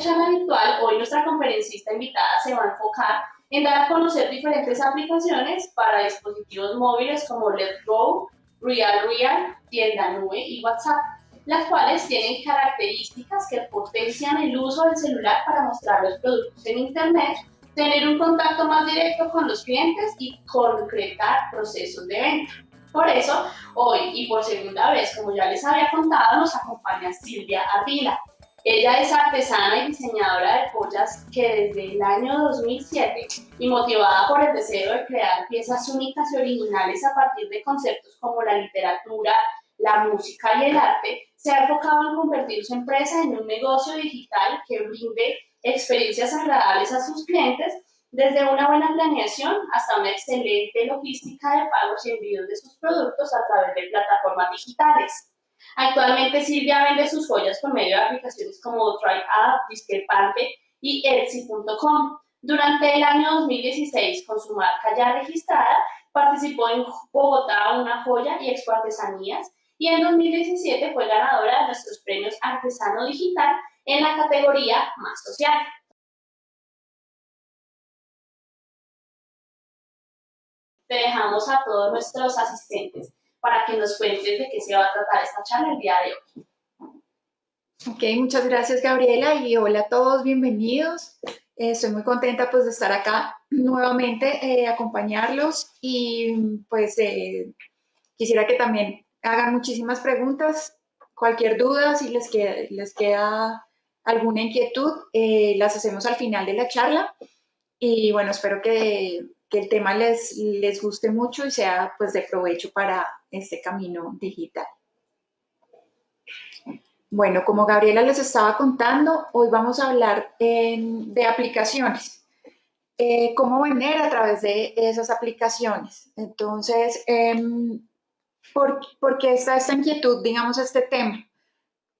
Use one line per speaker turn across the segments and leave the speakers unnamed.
charla virtual, hoy nuestra conferencista invitada se va a enfocar en dar a conocer diferentes aplicaciones para dispositivos móviles como Let's Go, Real Real, Tienda Nube y WhatsApp, las cuales tienen características que potencian el uso del celular para mostrar los productos en Internet, tener un contacto más directo con los clientes y concretar procesos de venta. Por eso, hoy y por segunda vez, como ya les había contado, nos acompaña Silvia Ardila. Ella es artesana y diseñadora de joyas que desde el año 2007 y motivada por el deseo de crear piezas únicas y originales a partir de conceptos como la literatura, la música y el arte, se ha enfocado en convertir su empresa en un negocio digital que brinde experiencias agradables a sus clientes desde una buena planeación hasta una excelente logística de pagos y envíos de sus productos a través de plataformas digitales. Actualmente Silvia vende sus joyas por medio de aplicaciones como TryApp, Discrepante y Etsy.com. Durante el año 2016, con su marca ya registrada, participó en Bogotá Una Joya y Expo Artesanías y en 2017 fue ganadora de nuestros premios Artesano Digital en la categoría Más Social. Te dejamos a todos nuestros asistentes para que nos cuentes de qué se va a tratar esta charla el día de hoy.
Ok, muchas gracias Gabriela y hola a todos, bienvenidos. Eh, estoy muy contenta pues de estar acá nuevamente, eh, acompañarlos y pues eh, quisiera que también hagan muchísimas preguntas, cualquier duda, si les queda, les queda alguna inquietud, las hacemos al final de la charla y bueno, espero que, que el tema les, les guste mucho y sea pues de provecho para este camino digital. Bueno, como Gabriela les estaba contando, hoy vamos a hablar de aplicaciones. Eh, cómo vender a través de esas aplicaciones. Entonces, em, ¿por, qué está esta inquietud, digamos, este tema?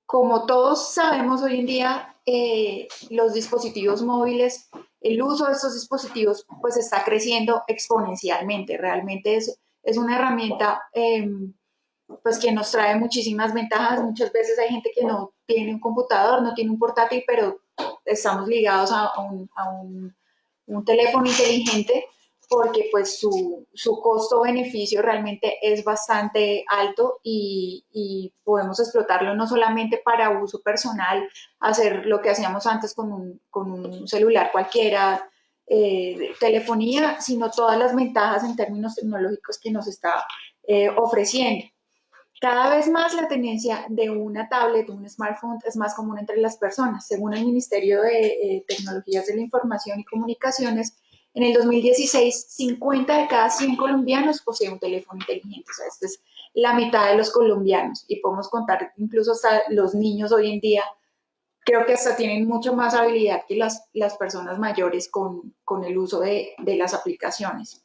Como todos sabemos hoy en día, eh, los dispositivos móviles, el uso de estos dispositivos, pues está creciendo exponencialmente. Realmente es, es una herramienta em, pues que nos trae muchísimas ventajas. Muchas veces hay gente que no tiene un computador, no tiene un portátil, pero estamos ligados a, un, teléfono inteligente porque pues su, costo-beneficio realmente es bastante alto y, podemos explotarlo no solamente para uso personal, hacer lo que hacíamos antes con un, con un celular cualquiera, eh, telefonía, sino todas las ventajas en términos tecnológicos que nos está eh, ofreciendo. Cada vez más la tendencia de una tablet, un smartphone, es más común entre las personas. Según el Ministerio de eh, Tecnologías de la Información y Comunicaciones, en el 2016, 50 de cada 100 colombianos poseen un teléfono inteligente. O sea, esta es la mitad de los colombianos. Y podemos contar incluso hasta los niños hoy en día, creo que hasta tienen mucho más habilidad que las, las personas mayores con, con el uso de, de las aplicaciones.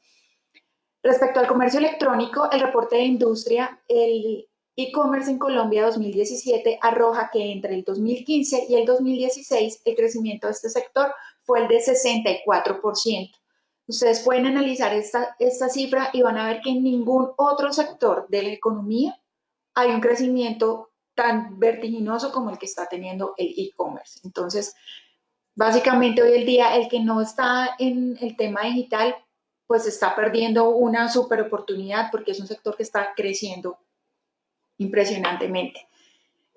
Respecto al comercio electrónico, el reporte de industria, el e-commerce en Colombia 2017 arroja que entre el 2015 y el 2016 el crecimiento de este sector fue el de 64%. Ustedes pueden analizar esta, esta cifra y van a ver que en ningún otro sector de la economía hay un crecimiento tan vertiginoso como el que está teniendo el e-commerce. Entonces, básicamente hoy el día el que no está en el tema digital pues está perdiendo una super oportunidad porque es un sector que está creciendo impresionantemente.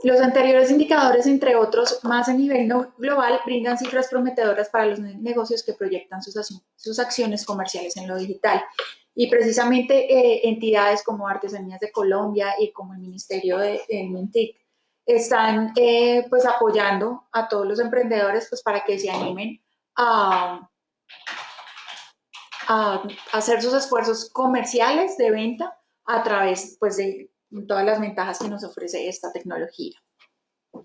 Los anteriores indicadores, entre otros, más a nivel global, brindan cifras prometedoras para los negocios que proyectan sus, sus acciones comerciales en lo digital. Y precisamente eh, entidades como Artesanías de Colombia y como el Ministerio de, Mintic están eh, pues apoyando a todos los emprendedores pues para que se animen a, a hacer sus esfuerzos comerciales de venta a través pues, de todas las ventajas que nos ofrece esta tecnología.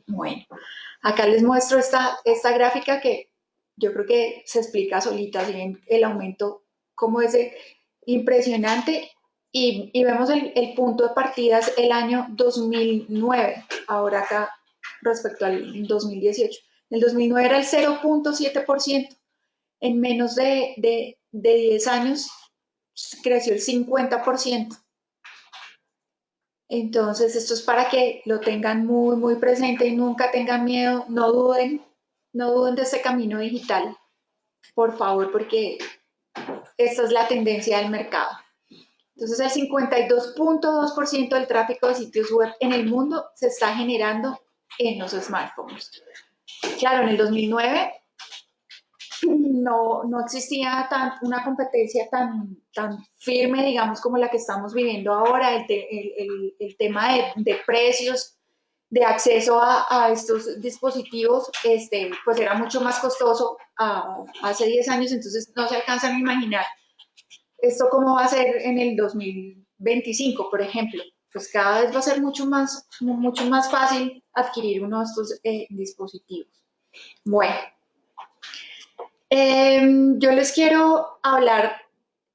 Bueno, acá les muestro esta, esta gráfica que yo creo que se explica solita, si el aumento como es impresionante y, y vemos el, el, punto de partida es el año 2009, ahora acá respecto al 2018. El 2009 era el 0.7%, en menos de, de, de 10 años creció el 50%. Entonces, esto es para que lo tengan muy, muy presente y nunca tengan miedo, no duden, no duden de este camino digital, por favor, porque esta es la tendencia del mercado. Entonces, el 52.2% del tráfico de sitios web en el mundo se está generando en los smartphones. Claro, en el 2009 no, no existía tan, una competencia tan, tan firme, digamos, como la que estamos viviendo ahora. El, el, el, tema de, de, precios, de acceso a, a, estos dispositivos, este, pues era mucho más costoso hace 10 años, entonces no se alcanzan a imaginar esto cómo va a ser en el 2025, por ejemplo. Pues cada vez va a ser mucho más, mucho más fácil adquirir uno de estos eh, dispositivos. Bueno, Em, yo les quiero hablar,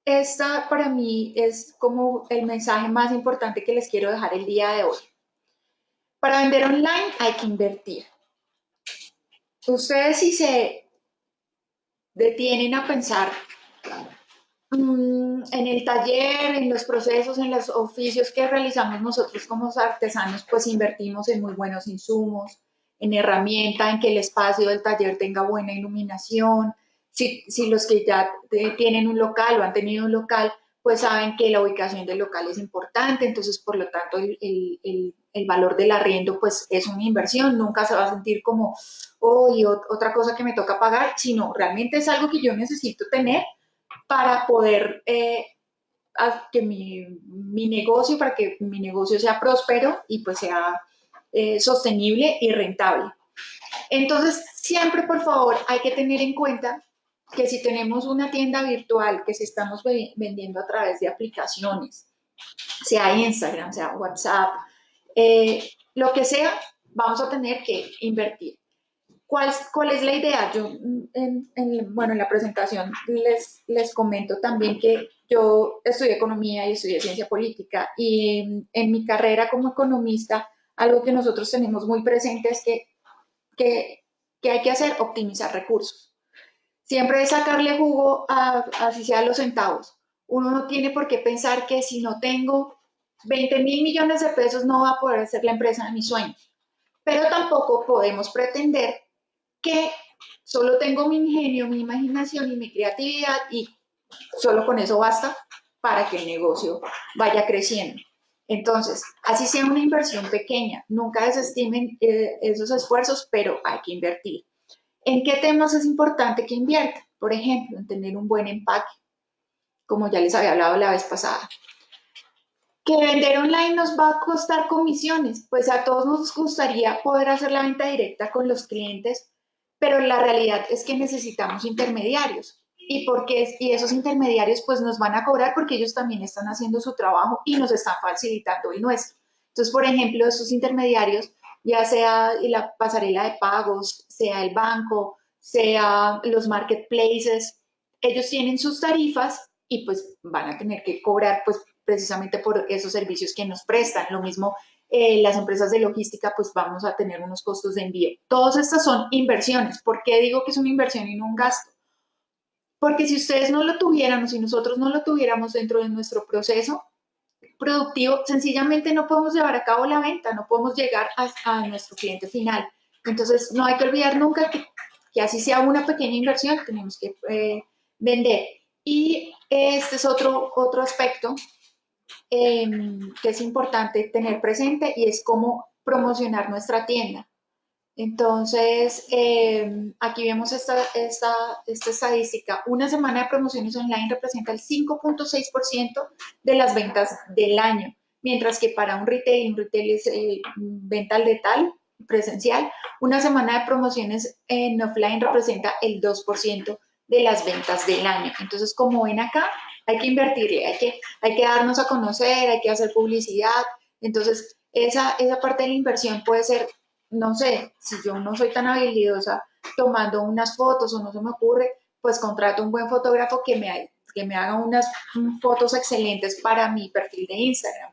esta para mí es como el mensaje más importante que les quiero dejar el día de hoy. Para vender online hay que invertir. Ustedes si se detienen a pensar mm, en el taller, en los procesos, en los oficios que realizamos nosotros como artesanos, pues invertimos en muy buenos insumos, en herramienta, en que el espacio del taller tenga buena iluminación, si, los que ya tienen un local o han tenido un local, pues saben que la ubicación del local es importante, entonces por lo tanto el, el, valor del arriendo pues es una inversión, nunca se va a sentir como, oh, otra cosa que me toca pagar, sino realmente es algo que yo necesito tener para poder eh, que mi, mi, negocio, para que mi negocio sea próspero y pues sea eh, sostenible y rentable. Entonces, siempre por favor hay que tener en cuenta que si tenemos una tienda virtual que si estamos vendiendo a través de aplicaciones, sea Instagram, sea WhatsApp, eh, lo que sea, vamos a tener que invertir. ¿Cuál, cuál es la idea? Yo, en, bueno, en la presentación les, les comento también que yo estudié economía y estudié ciencia política y en, mi carrera como economista, algo que nosotros tenemos muy presente es que, que, que hay que hacer optimizar recursos Siempre es sacarle jugo a, así sea los centavos. Uno no tiene por qué pensar que si no tengo 20 mil millones de pesos no va a poder ser la empresa de mis sueños. Pero tampoco podemos pretender que solo tengo mi ingenio, mi imaginación y mi creatividad y solo con eso basta para que el negocio vaya creciendo. Entonces, así sea una inversión pequeña, nunca desestimen eh, esos esfuerzos, pero hay que invertir. ¿En qué temas es importante que invierta? Por ejemplo, en tener un buen empaque, como ya les había hablado la vez pasada. ¿Que vender online nos va a costar comisiones? Pues a todos nos gustaría poder hacer la venta directa con los clientes, pero la realidad es que necesitamos intermediarios. ¿Y, porque, y esos intermediarios pues nos van a cobrar porque ellos también están haciendo su trabajo y nos están facilitando el nuestro. Entonces, por ejemplo, esos intermediarios ya sea la pasarela de pagos, sea el banco, sea los marketplaces, ellos tienen sus tarifas y pues van a tener que cobrar pues precisamente por esos servicios que nos prestan. Lo mismo eh, las empresas de logística pues vamos a tener unos costos de envío. Todas estas son inversiones. ¿Por qué digo que es una inversión y no un gasto? Porque si ustedes no lo tuvieran o si nosotros no lo tuviéramos dentro de nuestro proceso, productivo, sencillamente no podemos llevar a cabo la venta, no podemos llegar a, nuestro cliente final. Entonces, no hay que olvidar nunca que, que así sea una pequeña inversión, tenemos que eh, vender. Y este es otro, otro aspecto em, que es importante tener presente y es cómo promocionar nuestra tienda. Entonces, em, aquí vemos esta, esta, esta, estadística. Una semana de promociones online representa el 5.6% de las ventas del año, mientras que para un retail, un retail es eh, venta al detalle, presencial, una semana de promociones en offline representa el 2% de las ventas del año. Entonces, como ven acá, hay que invertirle, hay que, hay que darnos a conocer, hay que hacer publicidad. Entonces, esa, esa parte de la inversión puede ser no sé, si yo no soy tan habilidosa tomando unas fotos o no se me ocurre, pues contrato un buen fotógrafo que me, que me haga unas fotos excelentes para mi perfil de Instagram.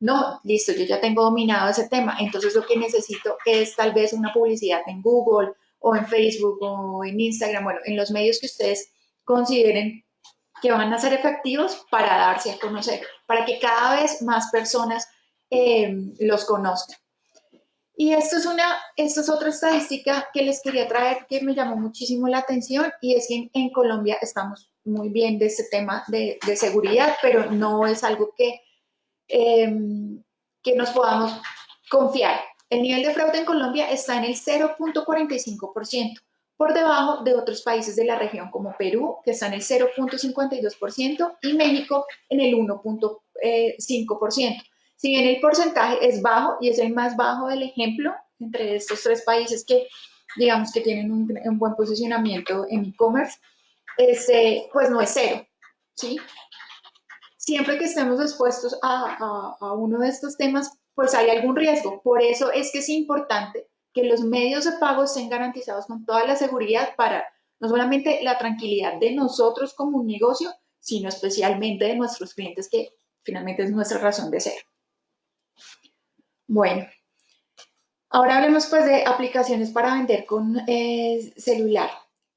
No, listo, yo ya tengo dominado ese tema, entonces lo que necesito es tal vez una publicidad en Google o en Facebook o en Instagram, bueno, en los medios que ustedes consideren que van a ser efectivos para darse a conocer, para que cada vez más personas eh, los conozcan. Y esto es, una, esto es otra estadística que les quería traer que me llamó muchísimo la atención y es que en, Colombia estamos muy bien de este tema de, seguridad, pero no es algo que, em, que nos podamos confiar. El nivel de fraude en Colombia está en el 0.45%, por debajo de otros países de la región como Perú, que está en el 0.52%, y México en el 1.5%. Si bien el porcentaje es bajo y es el más bajo del ejemplo entre estos tres países que digamos que tienen un, buen posicionamiento en e-commerce, este, pues no es cero, ¿sí? Siempre que estemos expuestos a, a uno de estos temas, pues hay algún riesgo. Por eso es que es importante que los medios de pago estén garantizados con toda la seguridad para no solamente la tranquilidad de nosotros como un negocio, sino especialmente de nuestros clientes, que finalmente es nuestra razón de ser. Bueno, ahora hablemos pues de aplicaciones para vender con eh, celular.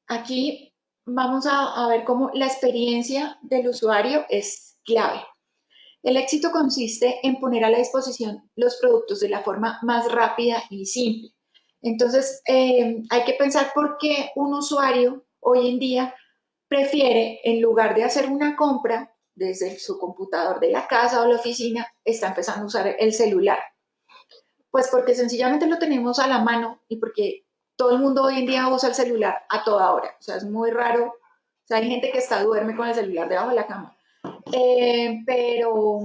Aquí vamos a, ver cómo la experiencia del usuario es clave. El éxito consiste en poner a la disposición los productos de la forma más rápida y simple. Entonces, eh, hay que pensar por qué un usuario hoy en día prefiere, en lugar de hacer una compra desde su computador de la casa o la oficina, está empezando a usar el celular. Pues porque sencillamente lo tenemos a la mano y porque todo el mundo hoy en día usa el celular a toda hora. O sea, es muy raro. O sea, hay gente que está duerme con el celular debajo de la cama. Eh, pero,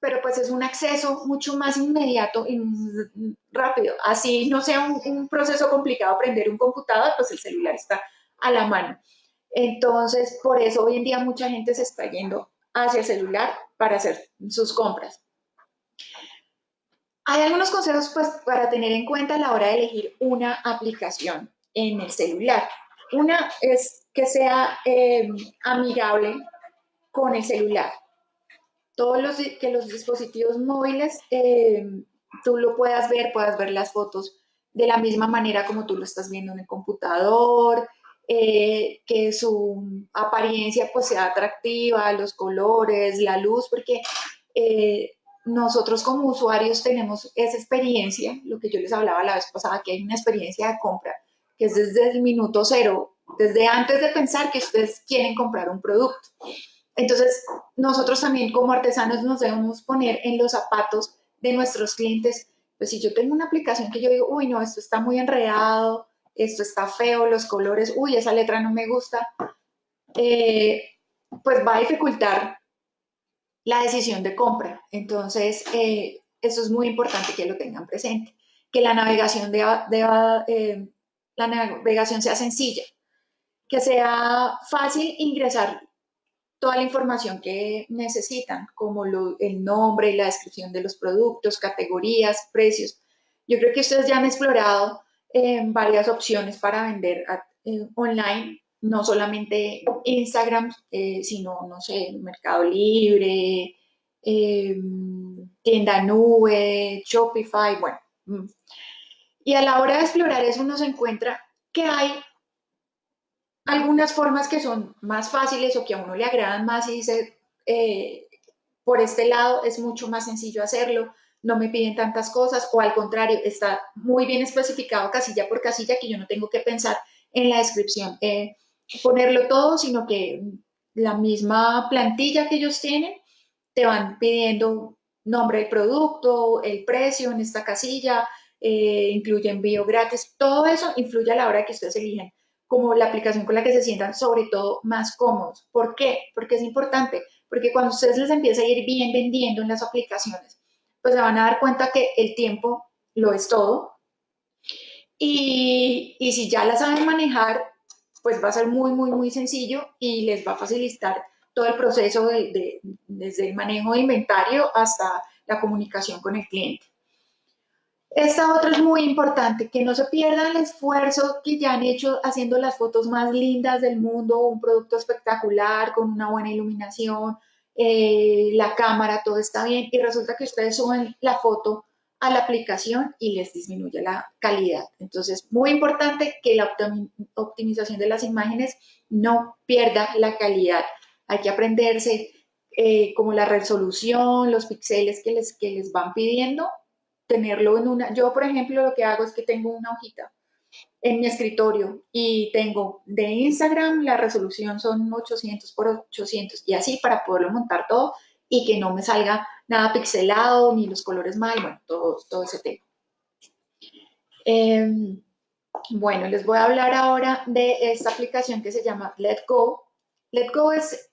pero pues es un acceso mucho más inmediato y rápido. Así no sea un, un proceso complicado aprender un computador, pues el celular está a la mano. Entonces, por eso hoy en día mucha gente se está yendo hacia el celular para hacer sus compras. Hay algunos consejos pues, para tener en cuenta a la hora de elegir una aplicación en el celular. Una es que sea eh, amigable con el celular. Todos los, que los dispositivos móviles eh, tú lo puedas ver, puedas ver las fotos de la misma manera como tú lo estás viendo en el computador, eh, que su apariencia pues sea atractiva, los colores, la luz, porque nosotros como usuarios tenemos esa experiencia, lo que yo les hablaba la vez pasada, que hay una experiencia de compra, que es desde el minuto cero, desde antes de pensar que ustedes quieren comprar un producto. Entonces, nosotros también como artesanos nos debemos poner en los zapatos de nuestros clientes. Pues si yo tengo una aplicación que yo digo, uy, no, esto está muy enredado, esto está feo, los colores, uy, esa letra no me gusta, eh, pues va a dificultar la decisión de compra. Entonces, eh, eso es muy importante que lo tengan presente. Que la navegación, eh, la navegación sea sencilla, que sea fácil ingresar toda la información que necesitan, como el nombre la descripción de los productos, categorías, precios. Yo creo que ustedes ya han explorado eh, varias opciones para vender online no solamente Instagram, eh, sino, no sé, Mercado Libre, em, tienda nube, Shopify, bueno. Mm. Y a la hora de explorar eso uno se encuentra que hay algunas formas que son más fáciles o que a uno le agradan más y dice, eh, por este lado es mucho más sencillo hacerlo, no me piden tantas cosas o al contrario, está muy bien especificado casilla por casilla que yo no tengo que pensar en la descripción. Eh, ponerlo todo, sino que la misma plantilla que ellos tienen te van pidiendo nombre del producto, el precio en esta casilla, eh, incluye envío gratis, todo eso influye a la hora que ustedes eligen como la aplicación con la que se sientan sobre todo más cómodos. ¿Por qué? Porque es importante, porque cuando ustedes les empieza a ir bien vendiendo en las aplicaciones, pues se van a dar cuenta que el tiempo lo es todo. Y, y si ya la saben manejar, pues va a ser muy, muy, muy sencillo y les va a facilitar todo el proceso de, desde el manejo de inventario hasta la comunicación con el cliente. Esta otra es muy importante, que no se pierda el esfuerzo que ya han hecho haciendo las fotos más lindas del mundo, un producto espectacular, con una buena iluminación, eh, la cámara, todo está bien, y resulta que ustedes suben la foto a la aplicación y les disminuye la calidad. Entonces, muy importante que la optimización de las imágenes no pierda la calidad. Hay que aprenderse eh, como la resolución, los píxeles que les, que les van pidiendo tenerlo en una, yo por ejemplo lo que hago es que tengo una hojita en mi escritorio y tengo de Instagram la resolución son 800 por 800 y así para poderlo montar todo y que no me salga nada pixelado ni los colores mal, bueno, todo, todo ese tema. Em, bueno, les voy a hablar ahora de esta aplicación que se llama Let Go. Let Go es,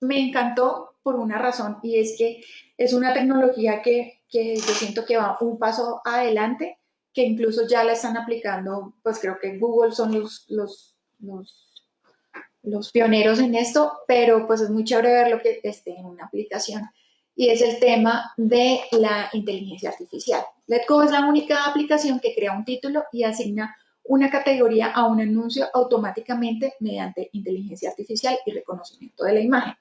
me encantó por una razón y es que es una tecnología que, que yo siento que va un paso adelante que incluso ya la están aplicando, pues creo que Google son los, los, los, pioneros en esto, pero pues es muy chévere ver lo que esté en una aplicación. Y es el tema de la inteligencia artificial. Letgo es la única aplicación que crea un título y asigna una categoría a un anuncio automáticamente mediante inteligencia artificial y reconocimiento de la imagen.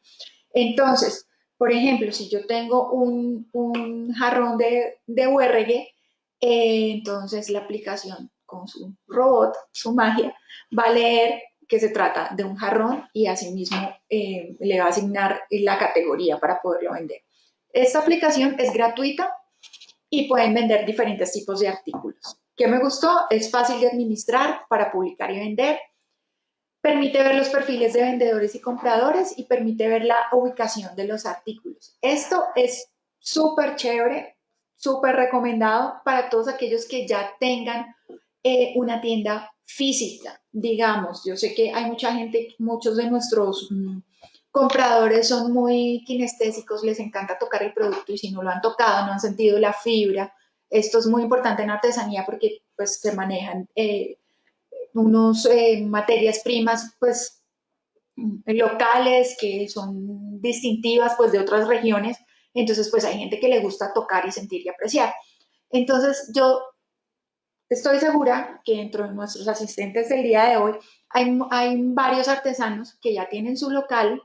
Entonces, por ejemplo, si yo tengo un, un jarrón de, de URG, eh, entonces la aplicación con su robot, su magia, va a leer que se trata de un jarrón y asimismo eh, le va a asignar la categoría para poderlo vender. Esta aplicación es gratuita y pueden vender diferentes tipos de artículos. ¿Qué me gustó? Es fácil de administrar para publicar y vender. Permite ver los perfiles de vendedores y compradores y permite ver la ubicación de los artículos. Esto es súper chévere súper recomendado para todos aquellos que ya tengan eh, una tienda física, digamos. Yo sé que hay mucha gente, muchos de nuestros mm, compradores son muy kinestésicos, les encanta tocar el producto y si no lo han tocado, no han sentido la fibra. Esto es muy importante en artesanía porque pues se manejan eh, unos eh, materias primas pues locales que son distintivas pues de otras regiones entonces, pues hay gente que le gusta tocar y sentir y apreciar. Entonces, yo estoy segura que dentro de nuestros asistentes del día de hoy hay, varios artesanos que ya tienen su local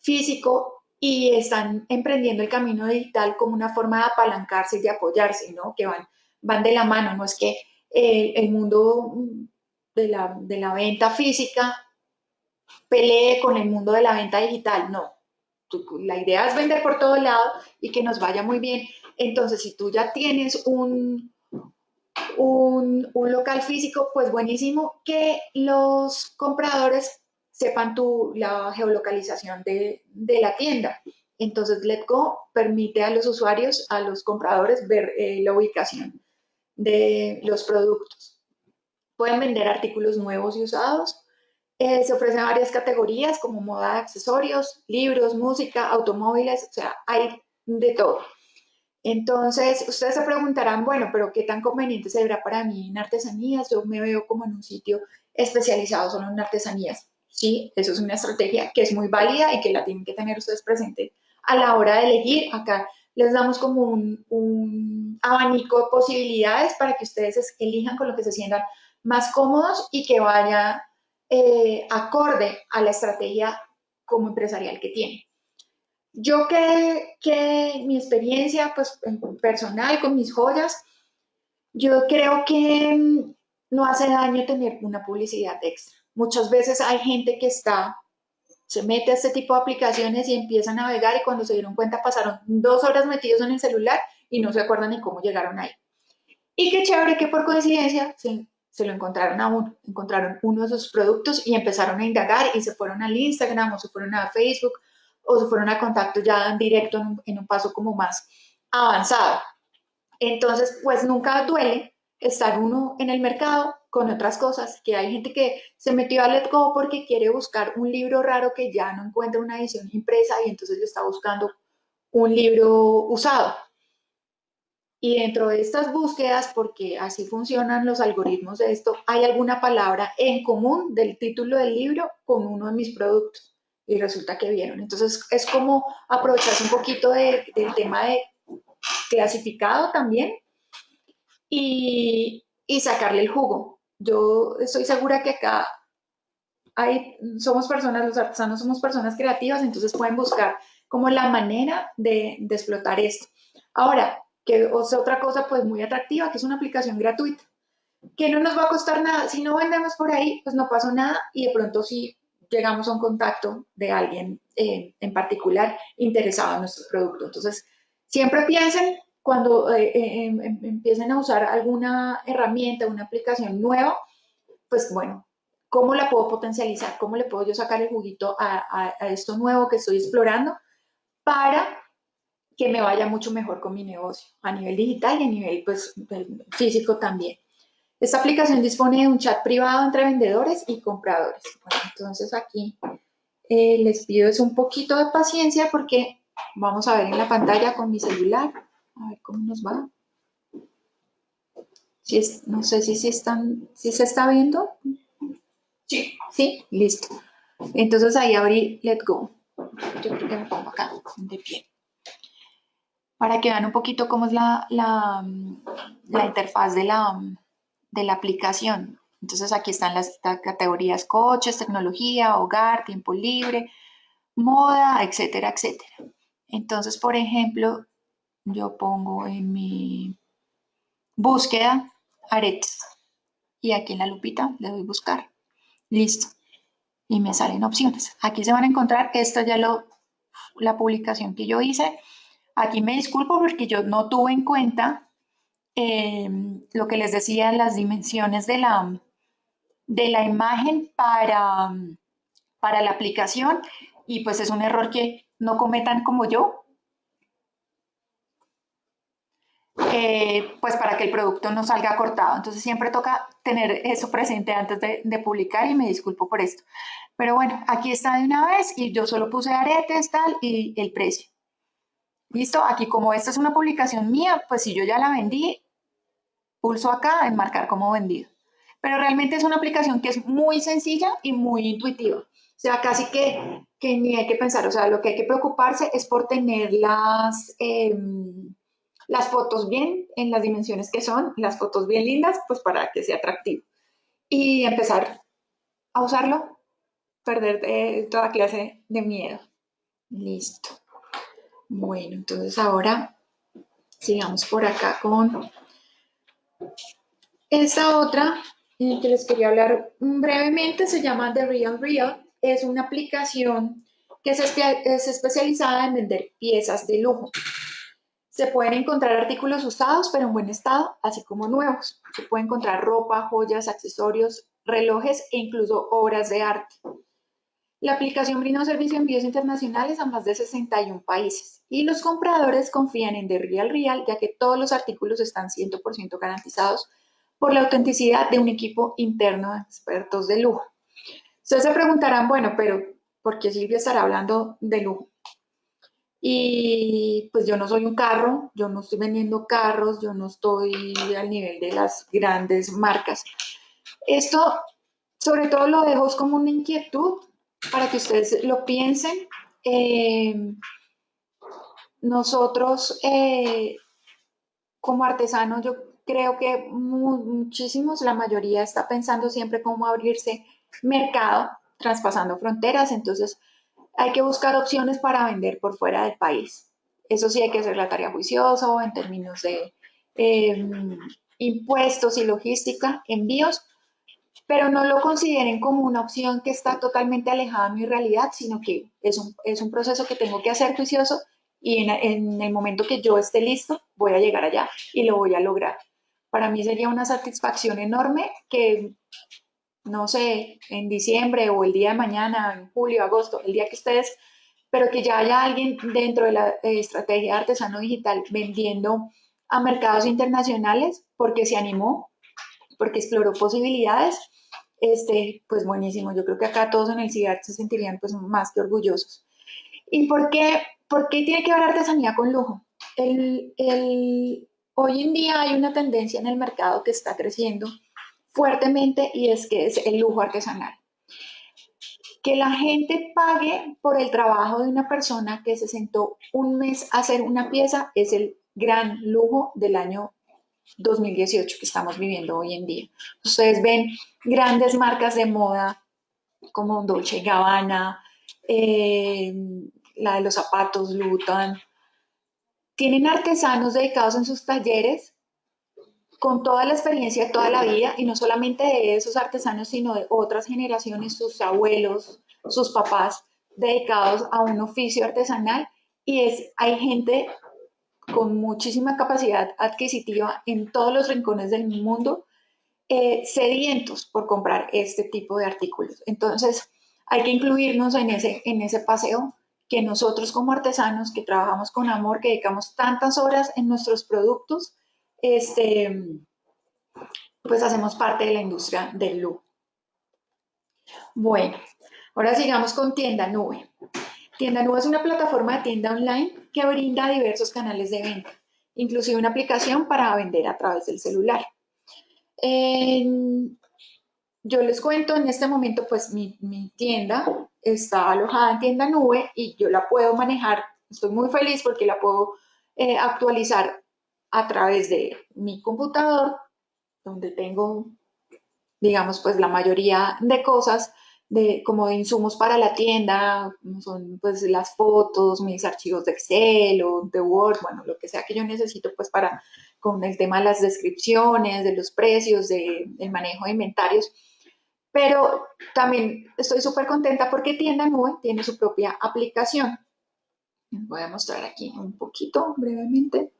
físico y están emprendiendo el camino digital como una forma de apalancarse y de apoyarse, ¿no? Que van, van de la mano, no es que eh, el mundo de la, de la venta física pelee con el mundo de la venta digital, no, la idea es vender por todo lado y que nos vaya muy bien. Entonces, si tú ya tienes un, un, local físico, pues buenísimo que los compradores sepan tu, la geolocalización de, la tienda. Entonces, Letgo permite a los usuarios, a los compradores, ver eh, la ubicación de los productos. Pueden vender artículos nuevos y usados, eh, se ofrecen varias categorías como moda, accesorios, libros, música, automóviles, o sea, hay de todo. Entonces, ustedes se preguntarán, bueno, pero ¿qué tan conveniente será para mí en artesanías? Yo me veo como en un sitio especializado solo en artesanías. Sí, eso es una estrategia que es muy válida y que la tienen que tener ustedes presente a la hora de elegir. Acá les damos como un, abanico de posibilidades para que ustedes elijan con lo que se sientan más cómodos y que vaya eh, acorde a la estrategia como empresarial que tiene. Yo que, que mi experiencia pues, personal con mis joyas, yo creo que mm, no hace daño tener una publicidad extra. Muchas veces hay gente que está, se mete a este tipo de aplicaciones y empieza a navegar y cuando se dieron cuenta pasaron dos horas metidos en el celular y no se acuerdan ni cómo llegaron ahí. Y qué chévere que por coincidencia se se lo encontraron a uno, encontraron uno de sus productos y empezaron a indagar y se fueron al Instagram o se fueron a Facebook o se fueron a contacto ya en directo en un, paso como más avanzado. Entonces, pues nunca duele estar uno en el mercado con otras cosas, que hay gente que se metió a Let Go porque quiere buscar un libro raro que ya no encuentra una edición impresa y entonces le está buscando un libro usado. Y dentro de estas búsquedas, porque así funcionan los algoritmos de esto, hay alguna palabra en común del título del libro con uno de mis productos. Y resulta que vieron. Entonces es como aprovecharse un poquito del tema de clasificado también y, y sacarle el jugo. Yo estoy segura que acá hay, somos personas, los artesanos somos personas creativas, entonces pueden buscar como la manera de, de explotar esto. Ahora, que es otra cosa pues muy atractiva, que es una aplicación gratuita, que no nos va a costar nada. Si no vendemos por ahí, pues no pasó nada y de pronto si llegamos a un contacto de alguien eh, en particular interesado en nuestro producto. Entonces, siempre piensen cuando eh, eh, em, em, empiecen a usar alguna herramienta, una aplicación nueva, pues bueno, ¿cómo la puedo potencializar? ¿Cómo le puedo yo sacar el juguito a, esto nuevo que estoy explorando para que me vaya mucho mejor con mi negocio a nivel digital y a nivel pues, físico también. Esta aplicación dispone de un chat privado entre vendedores y compradores. entonces aquí eh, les pido es un poquito de paciencia porque vamos a ver en la pantalla con mi celular a ver cómo nos va. Si es, no sé si, si, están, si se está viendo.
Sí.
Sí, listo. Entonces ahí abrí Let Go. Yo creo que me pongo acá, de pie. Para que vean un poquito cómo es la, la, la interfaz de la, de la aplicación. Entonces aquí están las categorías coches, tecnología, hogar, tiempo libre, moda, etcétera, etcétera. Entonces, por ejemplo, yo pongo en mi búsqueda aretes y aquí en la lupita le doy buscar. Listo. Y me salen opciones. Aquí se van a encontrar, esta ya lo, la publicación que yo hice. Aquí me disculpo porque yo no tuve en cuenta eh, lo que les decía, las dimensiones de la, de la imagen para, para la aplicación y pues es un error que no cometan como yo, pues para que el producto no salga cortado. Entonces siempre toca tener eso presente antes de, de, publicar y me disculpo por esto. Pero bueno, aquí está de una vez y yo solo puse aretes, tal, y el precio. Listo, aquí como esta es una publicación mía, pues si yo ya la vendí, pulso acá en marcar como vendido. Pero realmente es una aplicación que es muy sencilla y muy intuitiva. O sea, casi que, que ni hay que pensar, o sea, lo que hay que preocuparse es por tener las... Em, las fotos bien en las dimensiones que son, las fotos bien lindas, pues para que sea atractivo. Y empezar a usarlo, perder eh, toda clase de miedo. Listo. Bueno, entonces ahora sigamos por acá con esta otra que les quería hablar brevemente, se llama The Real Real. Es una aplicación que es especializada en vender piezas de lujo. Se pueden encontrar artículos usados, pero en buen estado, así como nuevos. Se puede encontrar ropa, joyas, accesorios, relojes e incluso obras de arte. La aplicación brinda un servicio de envíos internacionales a más de 61 países y los compradores confían en The Real Real ya que todos los artículos están 100% garantizados por la autenticidad de un equipo interno de expertos de lujo. Ustedes se preguntarán, bueno, pero ¿por qué Silvia estará hablando de lujo? Y pues yo no soy un carro, yo no estoy vendiendo carros, yo no estoy al nivel de las grandes marcas. Esto sobre todo lo dejo como una inquietud para que ustedes lo piensen. Eh, nosotros eh, como artesanos, yo creo que muchísimos, la mayoría está pensando siempre cómo abrirse mercado, traspasando fronteras. Entonces, hay que buscar opciones para vender por fuera del país. Eso sí hay que hacer la tarea juiciosa en términos de em, impuestos y logística, envíos, pero no lo consideren como una opción que está totalmente alejada de mi realidad, sino que es un, es un proceso que tengo que hacer juicioso y en, en, el momento que yo esté listo, voy a llegar allá y lo voy a lograr. Para mí sería una satisfacción enorme que no sé, en diciembre o el día de mañana, en julio, agosto, el día que ustedes, pero que ya haya alguien dentro de la eh, estrategia de artesano digital vendiendo a mercados internacionales porque se animó, porque exploró posibilidades, este, pues buenísimo. Yo creo que acá todos en el CIART se sentirían pues más que orgullosos. ¿Y por qué, por qué tiene que ver artesanía con lujo? El, el, hoy en día hay una tendencia en el mercado que está creciendo fuertemente y es que es el lujo artesanal. Que la gente pague por el trabajo de una persona que se sentó un mes a hacer una pieza es el gran lujo del año 2018 que estamos viviendo hoy en día. Ustedes ven grandes marcas de moda como Dolce Gabbana, eh, la de los zapatos Luton, tienen artesanos dedicados en sus talleres con toda la experiencia de toda la vida y no solamente de esos artesanos, sino de otras generaciones, sus abuelos, sus papás dedicados a un oficio artesanal y es, hay gente con muchísima capacidad adquisitiva en todos los rincones del mundo, eh, sedientos por comprar este tipo de artículos. Entonces, hay que incluirnos en ese, en ese paseo que nosotros como artesanos que trabajamos con amor, que dedicamos tantas horas en nuestros productos, este, pues hacemos parte de la industria del look. Bueno, ahora sigamos con Tienda Nube. Tienda Nube es una plataforma de tienda online que brinda diversos canales de venta, inclusive una aplicación para vender a través del celular. yo les cuento, en este momento, pues mi, tienda está alojada en tienda nube y yo la puedo manejar. Estoy muy feliz porque la puedo eh, actualizar a través de mi computador, donde tengo, digamos, pues la mayoría de cosas de, como de insumos para la tienda, son pues las fotos, mis archivos de Excel o de Word, bueno, lo que sea que yo necesito pues para, con el tema de las descripciones, de los precios, de, del manejo de inventarios. Pero también estoy súper contenta porque Tienda Nube tiene su propia aplicación. Voy a mostrar aquí un poquito brevemente.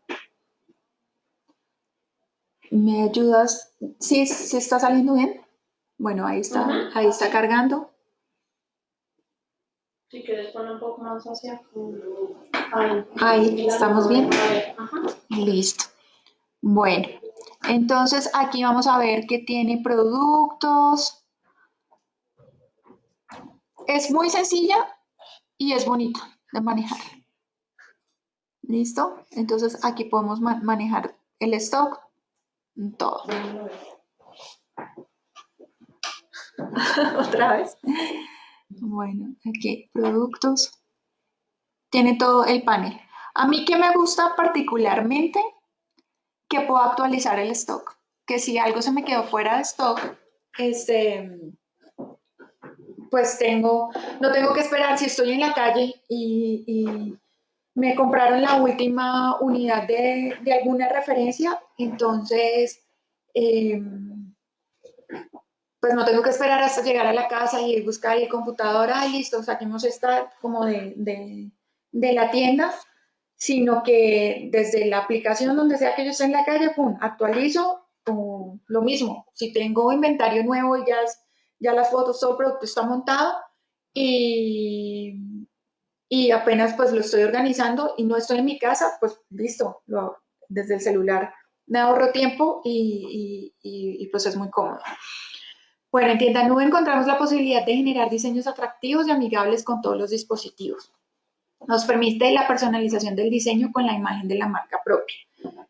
¿Me ayudas? ¿Sí, sí está saliendo bien? Bueno, ahí está, ahí está cargando.
Si quieres poner un poco más hacia
ahí. Ahí, ¿estamos bien? Listo. Bueno, entonces aquí vamos a ver que tiene productos. Es muy sencilla y es bonita de manejar. ¿Listo? Entonces aquí podemos manejar el stock, todo. Otra vez. Bueno, aquí, productos. Tiene todo el panel. A mí que me gusta particularmente que puedo actualizar el stock. Que si algo se me quedó fuera de stock, este, pues tengo, no tengo que esperar si estoy en la calle y, me compraron la última unidad de, alguna referencia, entonces eh, pues no tengo que esperar hasta llegar a la casa y buscar el computador, ah, listo, saquemos esta como de, de, la tienda, sino que desde la aplicación donde sea que yo esté en la calle, pum, actualizo lo mismo. Si tengo inventario nuevo y ya, ya las fotos, todo el producto está montado y, y apenas pues lo estoy organizando y no estoy en mi casa, pues listo, desde el celular me ahorro tiempo y, y, y pues es muy cómodo. Bueno, en Tienda Nube encontramos la posibilidad de generar diseños atractivos y amigables con todos los dispositivos. Nos permite la personalización del diseño con la imagen de la marca propia.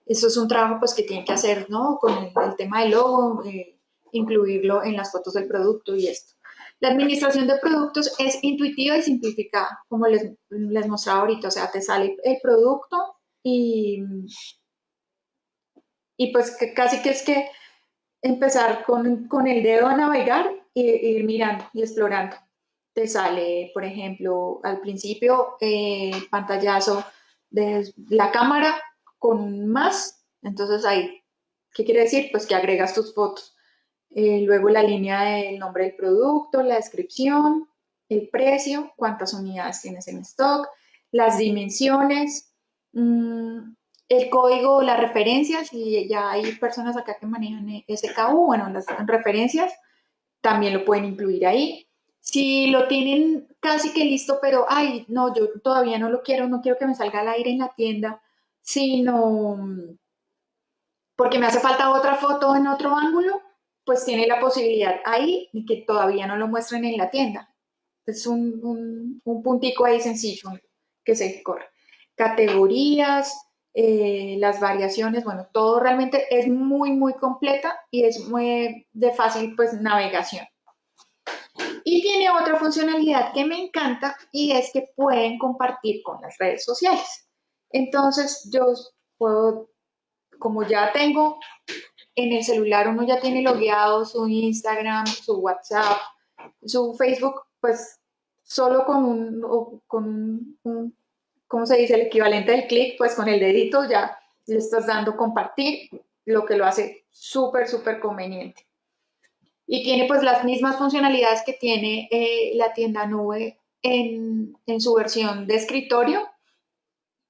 Eso es un trabajo pues, que tiene que hacer ¿no? con el, tema del logo, eh, incluirlo en las fotos del producto y esto. La administración de productos es intuitiva y simplificada, como les, les mostraba ahorita. O sea, te sale el producto y, y pues que casi que es que empezar con, con el dedo a navegar e ir mirando y explorando. Te sale, por ejemplo, al principio eh, pantallazo de la cámara con más, entonces ahí, ¿qué quiere decir? Pues que agregas tus fotos. Eh, luego la línea del nombre del producto, la descripción, el precio, cuántas unidades tienes en stock, las dimensiones, mmm, el código, las referencias, y ya hay personas acá que manejan SKU, bueno, las referencias también lo pueden incluir ahí. Si lo tienen casi que listo, pero, ay, no, yo todavía no lo quiero, no quiero que me salga al aire en la tienda, sino porque me hace falta otra foto en otro ángulo, pues tiene la posibilidad ahí de que todavía no lo muestren en la tienda. Es un, un, un puntico ahí sencillo que se corre. Categorías, eh, las variaciones, bueno, todo realmente es muy, muy completa y es muy de fácil pues navegación. Y tiene otra funcionalidad que me encanta y es que pueden compartir con las redes sociales. Entonces yo puedo, como ya tengo en el celular, uno ya tiene logueado su Instagram, su WhatsApp, su Facebook, pues solo con un, con un ¿cómo se dice? El equivalente del clic, pues con el dedito ya le estás dando compartir, lo que lo hace súper, súper conveniente. Y tiene pues las mismas funcionalidades que tiene eh, la tienda nube en, en, su versión de escritorio,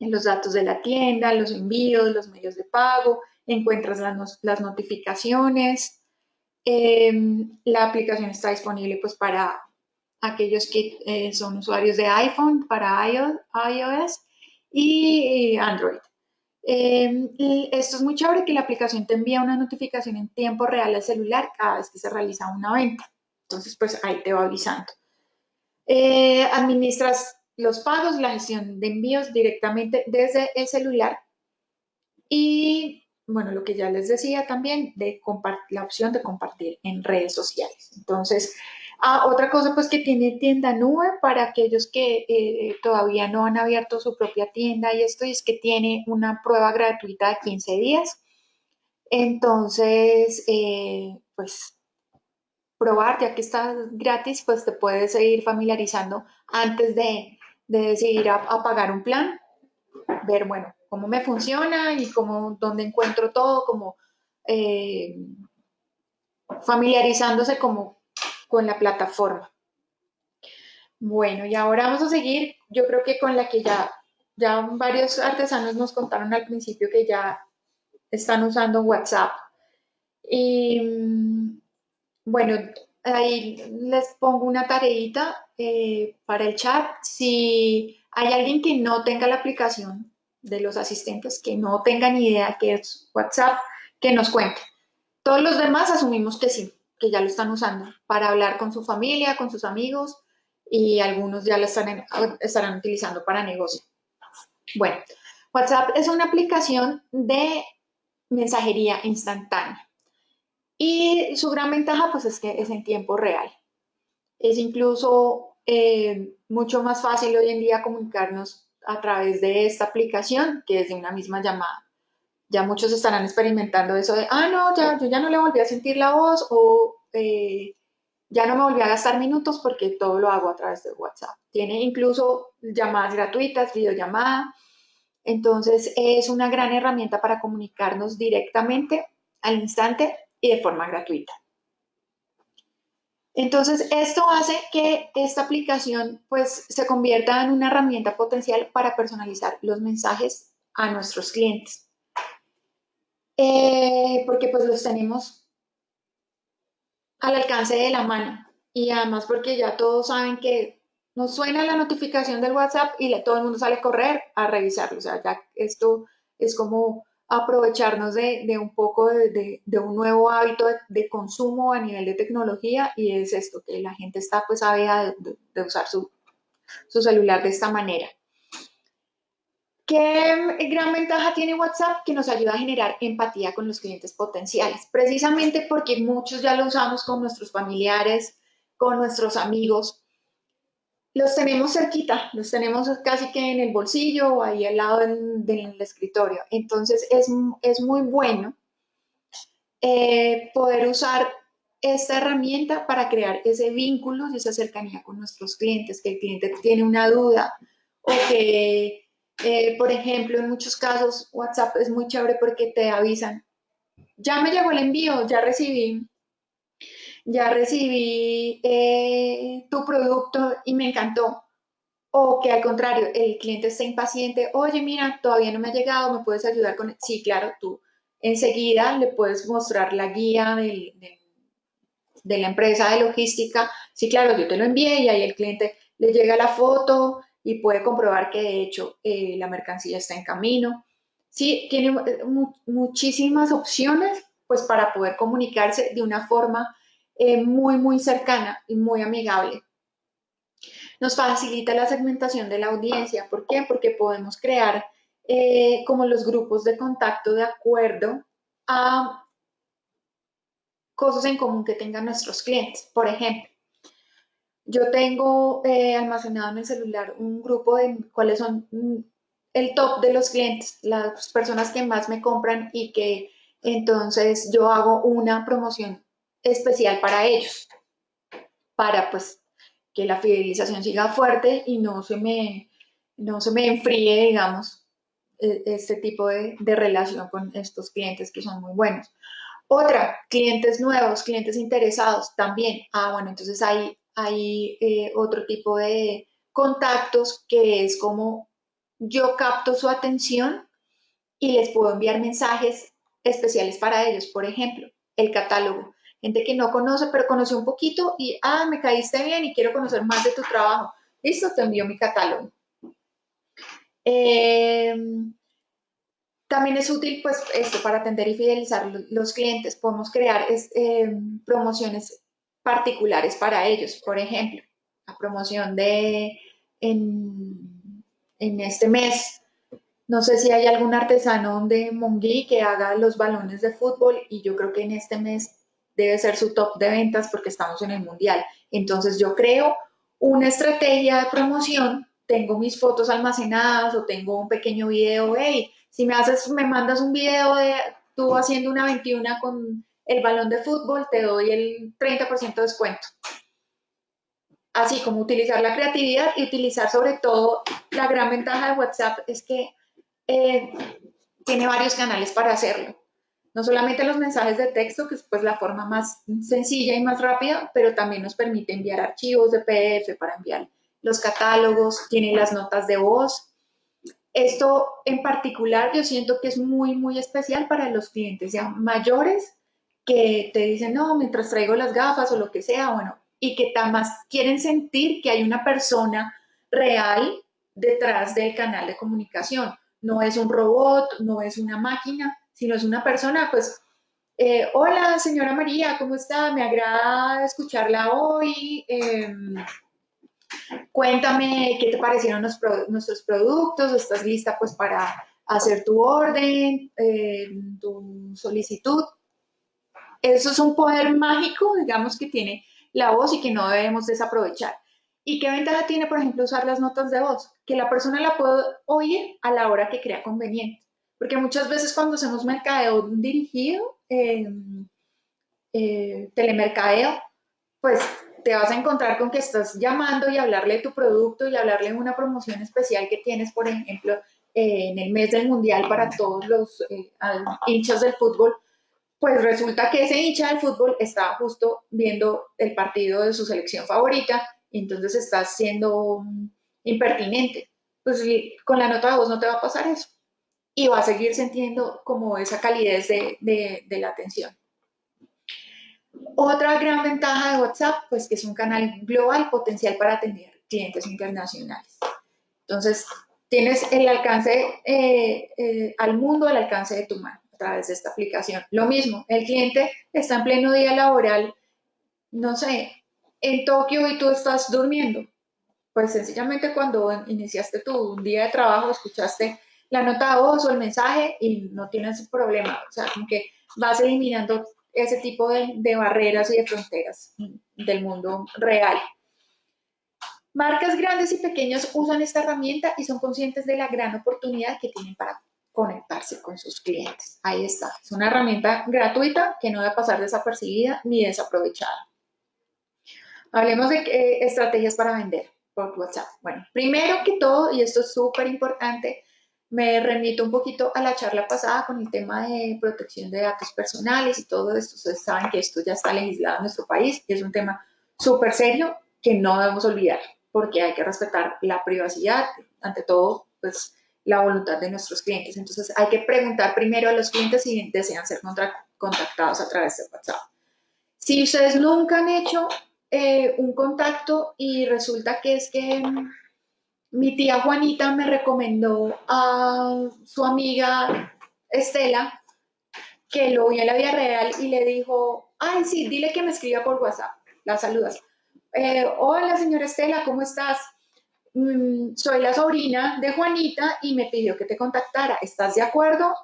los datos de la tienda, los envíos, los medios de pago, encuentras las, notificaciones. Em, la aplicación está disponible pues para aquellos que eh, son usuarios de iPhone, para iOS y Android. Em, esto es muy chévere que la aplicación te envía una notificación en tiempo real al celular cada vez que se realiza una venta. Entonces, pues ahí te va avisando. Eh, administras los pagos, la gestión de envíos directamente desde el celular y, bueno, lo que ya les decía también, de la opción de compartir en redes sociales. Entonces, ah, otra cosa pues que tiene tienda nube para aquellos que eh, todavía no han abierto su propia tienda y esto es que tiene una prueba gratuita de 15 días. Entonces, eh, pues probar, ya que está gratis, pues te puedes ir familiarizando antes de, decidir a, pagar un plan, ver, bueno, cómo me funciona y cómo, dónde encuentro todo, como eh, familiarizándose como con la plataforma. Bueno, y ahora vamos a seguir, yo creo que con la que ya, ya varios artesanos nos contaron al principio que ya están usando WhatsApp. Y mm, bueno, ahí les pongo una tareita eh, para el chat. Si hay alguien que no tenga la aplicación de los asistentes, que no tenga ni idea que es WhatsApp, que nos cuente. Todos los demás asumimos que sí, ya lo están usando para hablar con su familia, con sus amigos y algunos ya lo están, estarán utilizando para negocio. Bueno, WhatsApp es una aplicación de mensajería instantánea. Y su gran ventaja pues es que es en tiempo real. Es incluso eh, mucho más fácil hoy en día comunicarnos a través de esta aplicación que desde una misma llamada. Ya muchos estarán experimentando eso de, ah, no, ya, yo ya no le volví a sentir la voz o eh, ya no me volví a gastar minutos porque todo lo hago a través de WhatsApp. Tiene incluso llamadas gratuitas, videollamada. Entonces es una gran herramienta para comunicarnos directamente al instante y de forma gratuita. Entonces, esto hace que esta aplicación pues se convierta en una herramienta potencial para personalizar los mensajes a nuestros clientes. Eh, porque pues los tenemos al alcance de la mano y además porque ya todos saben que nos suena la notificación del WhatsApp y todo el mundo sale a correr a revisarlo. O sea, ya esto es como aprovecharnos de, un poco de, un nuevo hábito de, consumo a nivel de tecnología y es esto, que la gente está pues ávida de, usar su, celular de esta manera. ¿Qué gran ventaja tiene WhatsApp? Que nos ayuda a generar empatía con los clientes potenciales, precisamente porque muchos ya lo usamos con nuestros familiares, con nuestros amigos, los tenemos cerquita, los tenemos casi que en el bolsillo o ahí al lado del, escritorio. Entonces es, muy bueno eh, poder usar esta herramienta para crear ese vínculo y esa cercanía con nuestros clientes, que el cliente tiene una duda o que, eh, por ejemplo, en muchos casos WhatsApp es muy chévere porque te avisan, ya me llegó el envío, ya recibí ya recibí eh, tu producto y me encantó. O que al contrario, el cliente está impaciente, oye, mira, todavía no me ha llegado, ¿me puedes ayudar con...? Sí, claro, tú enseguida le puedes mostrar la guía de, la empresa de logística. Sí, claro, yo te lo envié y ahí el cliente le llega la foto y puede comprobar que de hecho eh, la mercancía está en camino. Sí, tiene eh, muchísimas opciones pues para poder comunicarse de una forma eh, muy, muy cercana y muy amigable. Nos facilita la segmentación de la audiencia. ¿Por qué? Porque podemos crear como los grupos de contacto de acuerdo a cosas en común que tengan nuestros clientes. Por ejemplo, yo tengo eh, almacenado en el celular un grupo de cuáles son mm, el top de los clientes, las personas que más me compran y que entonces yo hago una promoción especial para ellos, para pues que la fidelización siga fuerte y no se me, no se me enfríe, digamos, e, este tipo de, relación con estos clientes que son muy buenos. Otra, clientes nuevos, clientes interesados también. Ah, bueno, entonces hay, hay eh, otro tipo de contactos que es como yo capto su atención y les puedo enviar mensajes especiales para ellos. Por ejemplo, el catálogo. Gente que no conoce, pero conoce un poquito y, ah, me caíste bien y quiero conocer más de tu trabajo. Listo, te envío mi catálogo. Em, también es útil, pues, esto para atender y fidelizar los clientes. Podemos crear em, promociones particulares para ellos. Por ejemplo, la promoción de en, en este mes no sé si hay algún artesano de Monguí que haga los balones de fútbol y yo creo que en este mes debe ser su top de ventas porque estamos en el mundial. Entonces yo creo una estrategia de promoción, tengo mis fotos almacenadas o tengo un pequeño video, hey, si me haces, me mandas un video de tú haciendo una 21 con el balón de fútbol, te doy el 30% de descuento. Así como utilizar la creatividad y utilizar sobre todo la gran ventaja de WhatsApp es que eh, tiene varios canales para hacerlo. No solamente los mensajes de texto, que es pues la forma más sencilla y más rápida, pero también nos permite enviar archivos de PDF para enviar los catálogos, tiene las notas de voz. Esto en particular yo siento que es muy, muy especial para los clientes ya mayores que te dicen, no, mientras traigo las gafas o lo que sea, bueno, y que más quieren sentir que hay una persona real detrás del canal de comunicación no es un robot, no es una máquina, sino es una persona, pues, eh, hola señora María, ¿cómo está? Me agrada escucharla hoy. Em, cuéntame qué te parecieron nuestros productos, estás lista pues para hacer tu orden, em, tu solicitud. Eso es un poder mágico, digamos, que tiene la voz y que no debemos desaprovechar. ¿Y qué ventaja tiene, por ejemplo, usar las notas de voz? Que la persona la puede oír a la hora que crea conveniente. Porque muchas veces cuando hacemos mercadeo dirigido, eh, telemercadeo, pues te vas a encontrar con que estás llamando y hablarle de tu producto y hablarle de una promoción especial que tienes, por ejemplo, eh, en el mes del mundial para todos los eh, hinchas del fútbol. Pues resulta que ese hincha del fútbol estaba justo viendo el partido de su selección favorita entonces estás siendo impertinente. Pues con la nota de voz no te va a pasar eso. Y va a seguir sintiendo como esa calidez de, la atención. Otra gran ventaja de WhatsApp, pues que es un canal global potencial para atender clientes internacionales. Entonces, tienes el alcance eh, eh, al mundo, al alcance de tu mano través de esta aplicación. Lo mismo, el cliente está en pleno día laboral, no sé, en Tokio y tú estás durmiendo. Pues sencillamente cuando iniciaste tu día de trabajo escuchaste la nota de voz o el mensaje y no tienes problema. O sea, como que vas eliminando ese tipo de, de barreras y de fronteras del mundo real. Marcas grandes y pequeñas usan esta herramienta y son conscientes de la gran oportunidad que tienen para conectarse con sus clientes. Ahí está. Es una herramienta gratuita que no debe pasar desapercibida ni desaprovechada. Hablemos de eh, estrategias para vender por WhatsApp. Bueno, primero que todo, y esto es súper importante, me remito un poquito a la charla pasada con el tema de protección de datos personales y todo esto. Ustedes saben que esto ya está legislado en nuestro país y es un tema súper serio que no debemos olvidar porque hay que respetar la privacidad, ante todo, pues la voluntad de nuestros clientes. Entonces hay que preguntar primero a los clientes si desean ser contactados a través de WhatsApp. Si ustedes nunca han hecho eh, un contacto y resulta que es que mi tía Juanita me recomendó a su amiga Estela que lo vio en la vida real y le dijo, ay, sí, dile que me escriba por WhatsApp. La saludas. Eh, Hola, señora Estela, ¿cómo estás? Mm, soy la sobrina de Juanita y me pidió que te contactara. ¿Estás de acuerdo?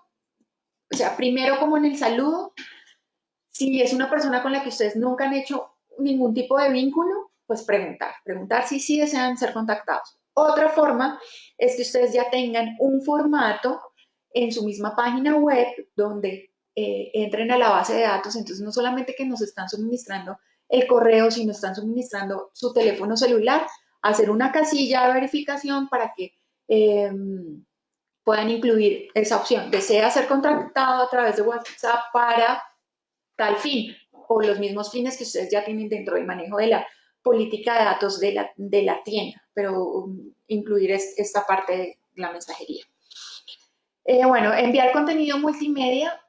O sea, primero como en el saludo, si es una persona con la que ustedes nunca han hecho ningún tipo de vínculo, pues preguntar, preguntar si sí desean ser contactados. Otra forma es que ustedes ya tengan un formato en su misma página web donde eh, entren a la base de datos, entonces no solamente que nos están suministrando el correo, sino están suministrando su teléfono celular, hacer una casilla de verificación para que em, puedan incluir esa opción. Desea ser contactado a través de WhatsApp para tal fin o los mismos fines que ustedes ya tienen dentro del manejo de la política de datos de la, de la tienda, pero um, incluir esta parte la mensajería. Eh, bueno, enviar contenido multimedia,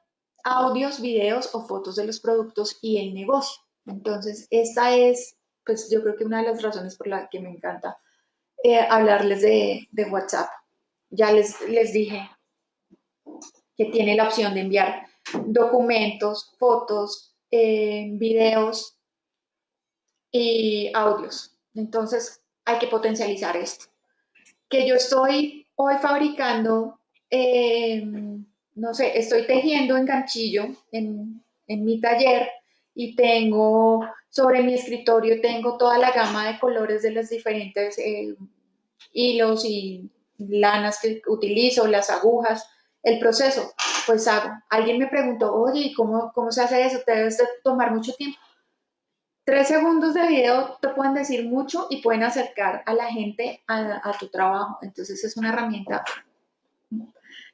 audios, videos o fotos de los productos y el negocio. Entonces, esta es, pues yo creo que una de las razones por las que me encanta eh, hablarles de, WhatsApp. Ya les, les dije que tiene la opción de enviar documentos, fotos, eh, videos y audios. Entonces, hay que potencializar esto. Que yo estoy hoy fabricando, eh, no sé, estoy tejiendo en ganchillo en, en mi taller y tengo sobre mi escritorio, tengo toda la gama de colores de los diferentes eh, hilos y lanas que utilizo, las agujas, el proceso, pues hago. Alguien me preguntó, oye, ¿y cómo, cómo se hace eso? Te debes de tomar mucho tiempo. Tres segundos de video te pueden decir mucho y pueden acercar a la gente a tu trabajo. Entonces es una herramienta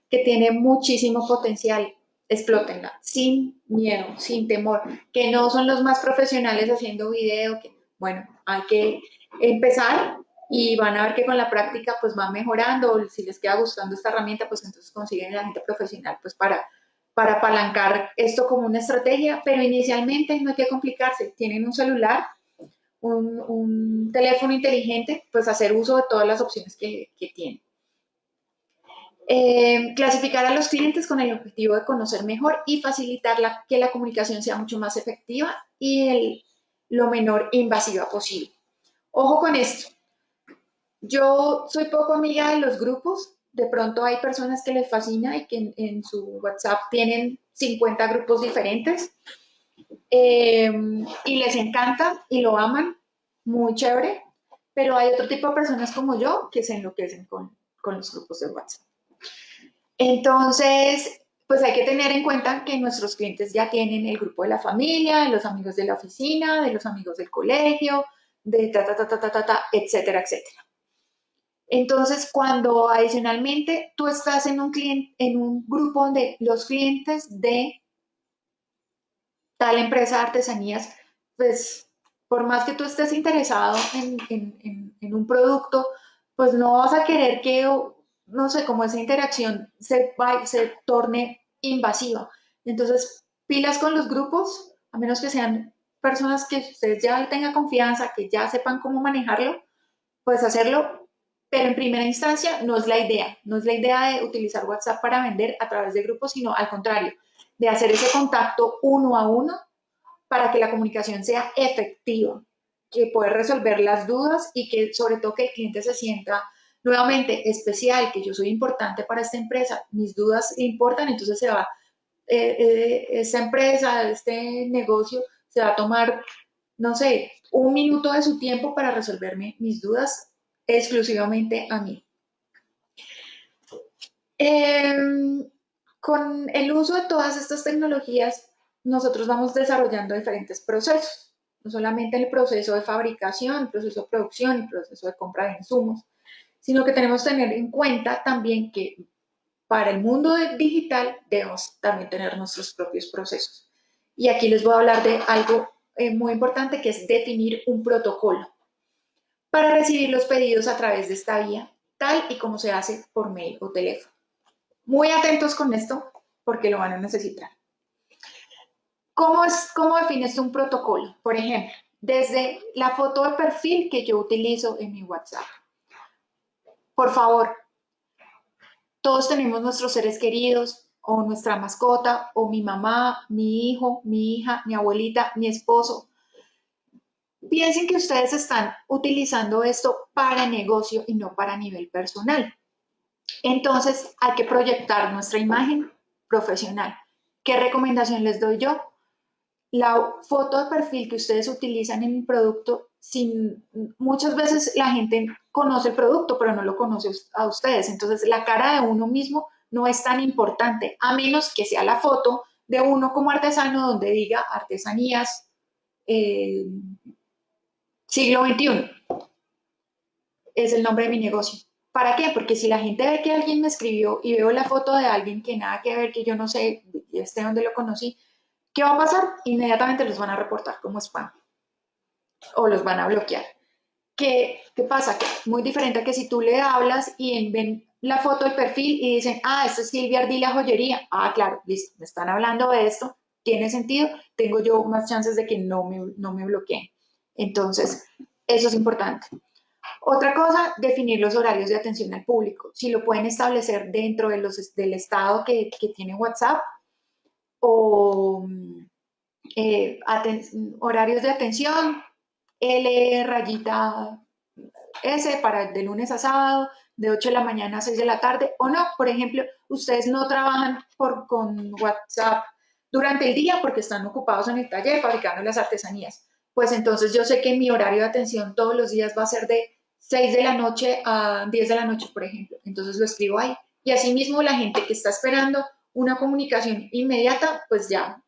que tiene muchísimo potencial explótenla, sin miedo, sin temor, que no son los más profesionales haciendo video, que bueno, hay que empezar y van a ver que con la práctica pues va mejorando, si les queda gustando esta herramienta, pues entonces consiguen la gente profesional pues para, para apalancar esto como una estrategia, pero inicialmente no hay que complicarse, tienen un celular, un, teléfono inteligente, pues hacer uso de todas las opciones que, que tienen. Eh, clasificar a los clientes con el objetivo de conocer mejor y facilitar que la comunicación sea mucho más efectiva y lo menor invasiva posible. Ojo con esto. Yo soy poco amiga de los grupos. De pronto hay personas que les fascina y que en, su WhatsApp tienen 50 grupos diferentes eh, y les encanta y lo aman. Muy chévere. Pero hay otro tipo de personas como yo que se enloquecen con, con los grupos de WhatsApp. Entonces, pues hay que tener en cuenta que nuestros clientes ya tienen el grupo de la familia, de los amigos de la oficina, de los amigos del colegio, de ta, ta, ta, ta, ta, ta, etcétera, etcétera. Entonces, cuando adicionalmente tú estás en un, cliente, en un grupo donde los clientes de tal empresa de artesanías, pues por más que tú estés interesado en, un producto, pues no vas a querer que no sé, cómo esa interacción se, se torne invasiva. Entonces, pilas con los grupos, a menos que sean personas que ustedes ya tengan confianza, que ya sepan cómo manejarlo, puedes hacerlo, pero en primera instancia no es la idea, no es la idea de utilizar WhatsApp para vender a través de grupos, sino al contrario, de hacer ese contacto uno a uno para que la comunicación sea efectiva, que poder resolver las dudas y que sobre todo que el cliente se sienta nuevamente especial, que yo soy importante para esta empresa, mis dudas importan, entonces se va, eh, eh, esta empresa, este negocio, se va a tomar, no sé, un minuto de su tiempo para resolverme mis dudas exclusivamente a mí. Em, con el uso de todas estas tecnologías, nosotros vamos desarrollando diferentes procesos, no solamente el proceso de fabricación, el proceso de producción, el proceso de compra de insumos, sino que tenemos que tener en cuenta también que para el mundo digital debemos también tener nuestros propios procesos. Y aquí les voy a hablar de algo eh, muy importante que es definir un protocolo para recibir los pedidos a través de esta vía, tal y como se hace por mail o teléfono. Muy atentos con esto porque lo van a necesitar. ¿Cómo, es, cómo defines un protocolo? Por ejemplo, desde la foto de perfil que yo utilizo en mi WhatsApp. Por favor, todos tenemos nuestros seres queridos o nuestra mascota o mi mamá, mi hijo, mi hija, mi abuelita, mi esposo. Piensen que ustedes están utilizando esto para negocio y no para nivel personal. Entonces hay que proyectar nuestra imagen profesional. ¿Qué recomendación les doy yo? La foto de perfil que ustedes utilizan en el producto, muchas veces la gente conoce el producto, pero no lo conoce a ustedes. Entonces, la cara de uno mismo no es tan importante, a menos que sea la foto de uno como artesano donde diga artesanías eh, siglo XXI. Es el nombre de mi negocio. ¿Para qué? Porque si la gente ve que alguien me escribió y veo la foto de alguien que nada que ver, que yo no sé, este donde lo conocí, ¿qué va a pasar? Inmediatamente los van a reportar como spam o los van a bloquear. ¿Qué, ¿Qué pasa? Muy diferente a que si tú le hablas y ven la foto del perfil y dicen, ah, esta es Silvia Ardila Joyería. Ah, claro, listo, me están hablando de esto, tiene sentido, tengo yo más chances de que no me, no me bloqueen. Entonces, eso es importante. Otra cosa, definir los horarios de atención al público. Si lo pueden establecer dentro de los, del estado que, que tiene WhatsApp o eh, horarios de atención, L rayita S para de lunes a sábado, de 8 de la mañana a 6 de la tarde, o no, por ejemplo, ustedes no trabajan por, con WhatsApp durante el día porque están ocupados en el taller fabricando las artesanías. Pues entonces yo sé que mi horario de atención todos los días va a ser de 6 de la noche a 10 de la noche, por ejemplo. Entonces lo escribo ahí. Y asimismo la gente que está esperando una comunicación inmediata, pues ya,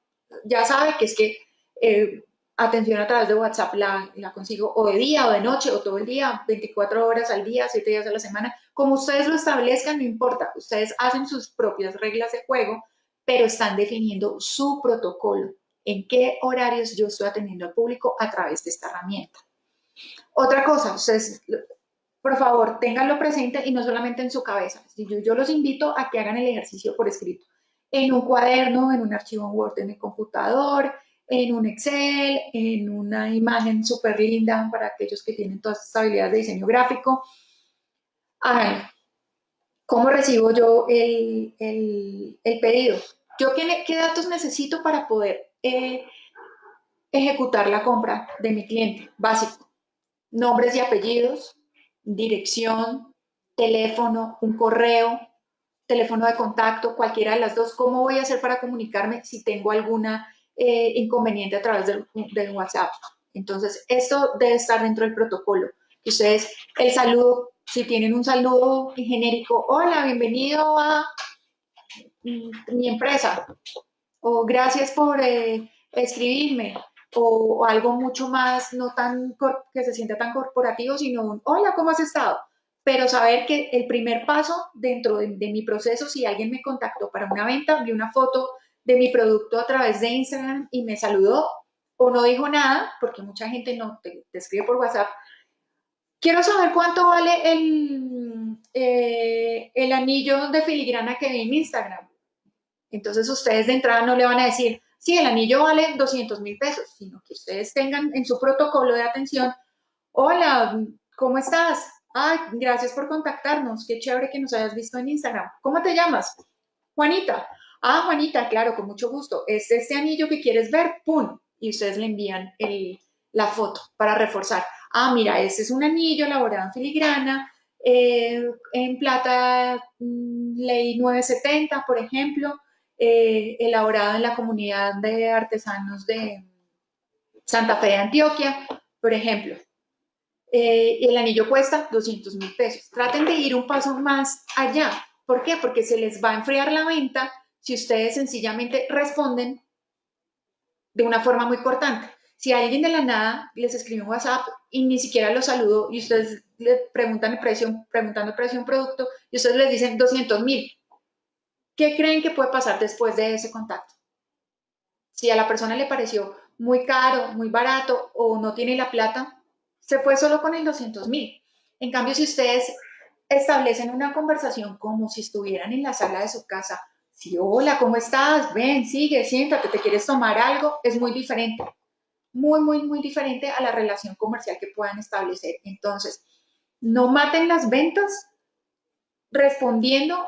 ya sabe que es que eh, atención a través de WhatsApp la, la, consigo o de día o de noche o todo el día, 24 horas al día, 7 días a la semana. Como ustedes lo establezcan, no importa. Ustedes hacen sus propias reglas de juego, pero están definiendo su protocolo. En qué horarios yo estoy atendiendo al público a través de esta herramienta. Otra cosa, ustedes, por favor, ténganlo presente y no solamente en su cabeza. Yo, yo los invito a que hagan el ejercicio por escrito. En un cuaderno, en un archivo Word en el computador, en un Excel, en una imagen súper linda para aquellos que tienen todas estas habilidades de diseño gráfico. ¿Cómo recibo yo el, pedido? ¿Yo qué, qué, datos necesito para poder eh, ejecutar la compra de mi cliente? Básico. Nombres y apellidos, dirección, teléfono, un correo, teléfono de contacto, cualquiera de las dos. ¿Cómo voy a hacer para comunicarme si tengo alguna eh, inconveniente a través del, WhatsApp. Entonces, esto debe estar dentro del protocolo. Ustedes, el saludo, si tienen un saludo genérico, hola, bienvenido a mi empresa, o gracias por eh, escribirme, o, algo mucho más, no tan que se sienta tan corporativo, sino un hola, ¿cómo has estado? Pero saber que el primer paso dentro de, de mi proceso, si alguien me contactó para una venta, vi una foto de mi producto a través de Instagram y me saludó o no dijo nada, porque mucha gente no te, escribe por WhatsApp. Quiero saber cuánto vale el, eh, el anillo de filigrana que vi en Instagram. Entonces ustedes de entrada no le van a decir, sí, el anillo vale 200 mil pesos, sino que ustedes tengan en su protocolo de atención, hola, ¿cómo estás? Ay, gracias por contactarnos, qué chévere que nos hayas visto en Instagram. ¿Cómo te llamas? Juanita. Ah, Juanita, claro, con mucho gusto. Es este anillo que quieres ver, ¡pum! Y ustedes le envían la foto para reforzar. Ah, mira, este es un anillo elaborado en filigrana, eh, en plata mm, ley 970, por ejemplo, eh, elaborado en la comunidad de artesanos de Santa Fe de Antioquia, por ejemplo. Eh, el anillo cuesta 200 mil pesos. Traten de ir un paso más allá. ¿Por qué? Porque se les va a enfriar la venta si ustedes sencillamente responden de una forma muy cortante. Si alguien de la nada les escribe un WhatsApp y ni siquiera los saludó y ustedes le preguntan el precio, preguntando el precio de un producto y ustedes les dicen 200 mil, ¿qué creen que puede pasar después de ese contacto? Si a la persona le pareció muy caro, muy barato o no tiene la plata, se fue solo con el 200 mil. En cambio, si ustedes establecen una conversación como si estuvieran en la sala de su casa si, hola, ¿cómo estás? Ven, sigue, siéntate, ¿te quieres tomar algo? Es muy diferente. Muy, muy, muy diferente a la relación comercial que puedan establecer. Entonces, no maten las ventas respondiendo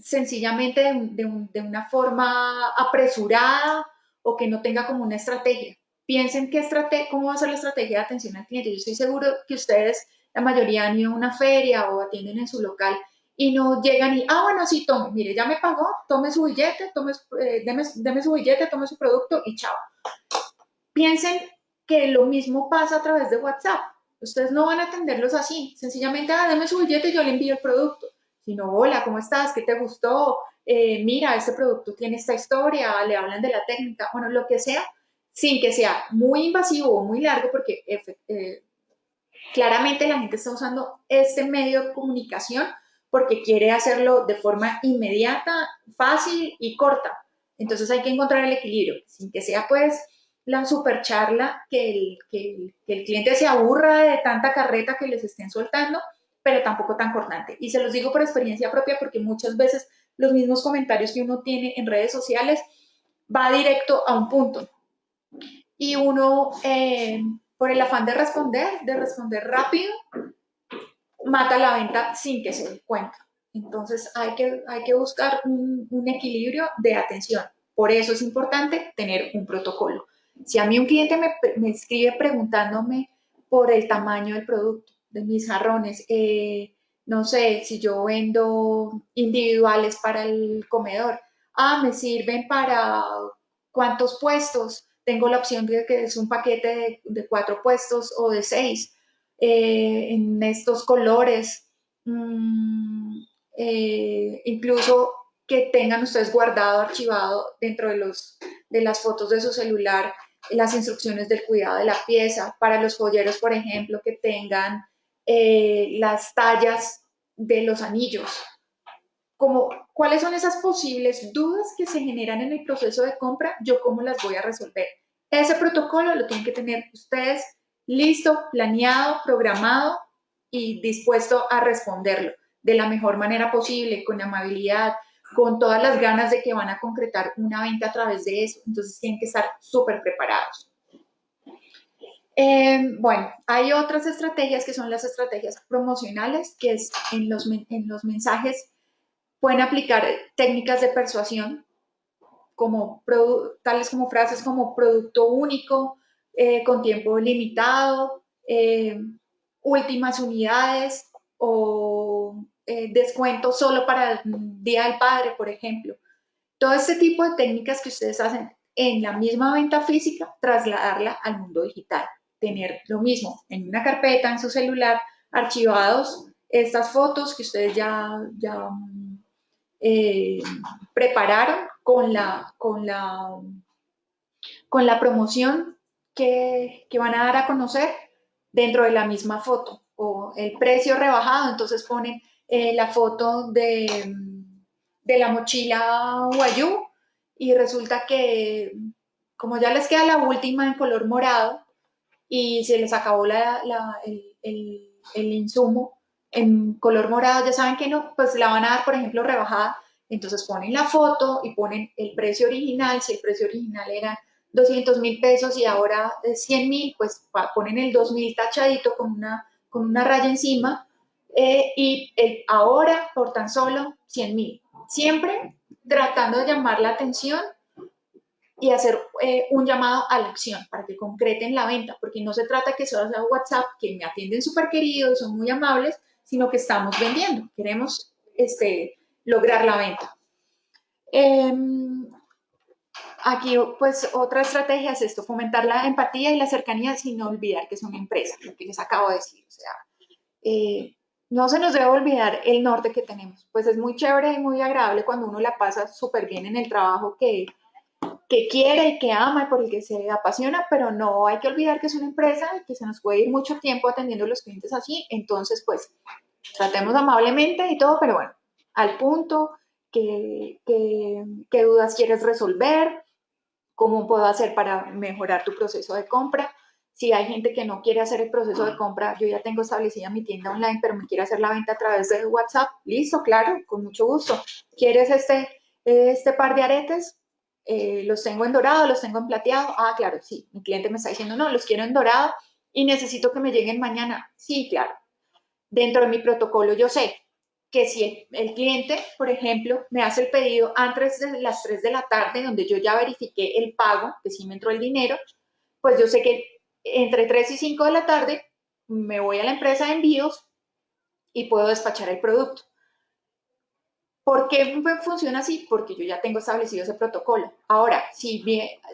sencillamente de, una forma apresurada o que no tenga como una estrategia. Piensen qué estrategia, cómo va a ser la estrategia de atención al cliente. Yo estoy seguro que ustedes, la mayoría han ido a una feria o atienden en su local y no llegan y, ah, bueno, sí, tome, mire, ya me pagó, tome su billete, tome, eh, deme, su billete, tome su producto y chao. Piensen que lo mismo pasa a través de WhatsApp. Ustedes no van a atenderlos así, sencillamente, ah, deme su billete y yo le envío el producto. Sino, hola, ¿cómo estás? ¿Qué te gustó? Eh, mira, este producto tiene esta historia, le hablan de la técnica, bueno, lo que sea, sin que sea muy invasivo o muy largo, porque eh, claramente la gente está usando este medio de comunicación porque quiere hacerlo de forma inmediata, fácil y corta. Entonces hay que encontrar el equilibrio, sin que sea pues la super charla, que el, que, cliente se aburra de tanta carreta que les estén soltando, pero tampoco tan cortante. Y se los digo por experiencia propia porque muchas veces los mismos comentarios que uno tiene en redes sociales va directo a un punto. Y uno, eh, por el afán de responder, de responder rápido, mata la venta sin que se dé cuenta. Entonces hay que, hay que buscar un, equilibrio de atención. Por eso es importante tener un protocolo. Si a mí un cliente me, escribe preguntándome por el tamaño del producto, de mis jarrones, eh, no sé, si yo vendo individuales para el comedor, ah, me sirven para cuántos puestos, tengo la opción de que es un paquete de, cuatro puestos o de seis, eh, en estos colores, mm, eh, incluso que tengan ustedes guardado, archivado dentro de, los, de las fotos de su celular las instrucciones del cuidado de la pieza, para los joyeros, por ejemplo, que tengan eh, las tallas de los anillos. Como, ¿Cuáles son esas posibles dudas que se generan en el proceso de compra? Yo cómo las voy a resolver. Ese protocolo lo tienen que tener ustedes listo, planeado, programado y dispuesto a responderlo de la mejor manera posible, con amabilidad, con todas las ganas de que van a concretar una venta a través de eso. Entonces tienen que estar súper preparados. Eh, bueno, hay otras estrategias que son las estrategias promocionales, que es en los, en los mensajes pueden aplicar técnicas de persuasión, como tales como frases como producto único, eh, con tiempo limitado, eh, últimas unidades o eh, descuento solo para el Día del Padre, por ejemplo. Todo este tipo de técnicas que ustedes hacen en la misma venta física, trasladarla al mundo digital. Tener lo mismo en una carpeta, en su celular, archivados estas fotos que ustedes ya, ya eh, prepararon con la, con la, con la promoción que, van a dar a conocer dentro de la misma foto o el precio rebajado, entonces ponen eh, la foto de, de, la mochila Guayú y resulta que como ya les queda la última en color morado y se les acabó la, el, el, el, insumo en color morado, ya saben que no, pues la van a dar, por ejemplo, rebajada. Entonces ponen la foto y ponen el precio original, si el precio original era 200 mil pesos y ahora es 100 mil, pues ponen el 2 mil tachadito con una, con una raya encima eh, y el ahora por tan solo 100 mil. Siempre tratando de llamar la atención y hacer eh, un llamado a la acción para que concreten la venta, porque no se trata que solo sea WhatsApp, que me atienden súper queridos, son muy amables, sino que estamos vendiendo, queremos este, lograr la venta. Em, aquí, pues, otra estrategia es esto, fomentar la empatía y la cercanía sin olvidar que es una empresa, lo que les acabo de decir. O sea, eh, no se nos debe olvidar el norte que tenemos. Pues es muy chévere y muy agradable cuando uno la pasa súper bien en el trabajo que, que quiere y que ama y por el que se apasiona, pero no hay que olvidar que es una empresa y que se nos puede ir mucho tiempo atendiendo a los clientes así. Entonces, pues, tratemos amablemente y todo, pero bueno, al punto, qué, qué dudas quieres resolver, cómo puedo hacer para mejorar tu proceso de compra si hay gente que no quiere hacer el proceso de compra, yo ya tengo establecida mi tienda online, pero me quiere hacer la venta a través de WhatsApp, listo, claro, con mucho gusto. ¿Quieres este, este par de aretes? Eh, los tengo en dorado, los tengo en plateado. Ah, claro, sí. Mi cliente me está diciendo, no, los quiero en dorado y necesito que me lleguen mañana. Sí, claro. Dentro de mi protocolo yo sé que si el, cliente, por ejemplo, me hace el pedido antes de las 3 de la tarde, donde yo ya verifiqué el pago, que sí me entró el dinero, pues yo sé que entre 3 y 5 de la tarde me voy a la empresa de envíos y puedo despachar el producto. ¿Por qué funciona así? Porque yo ya tengo establecido ese protocolo. Ahora, si,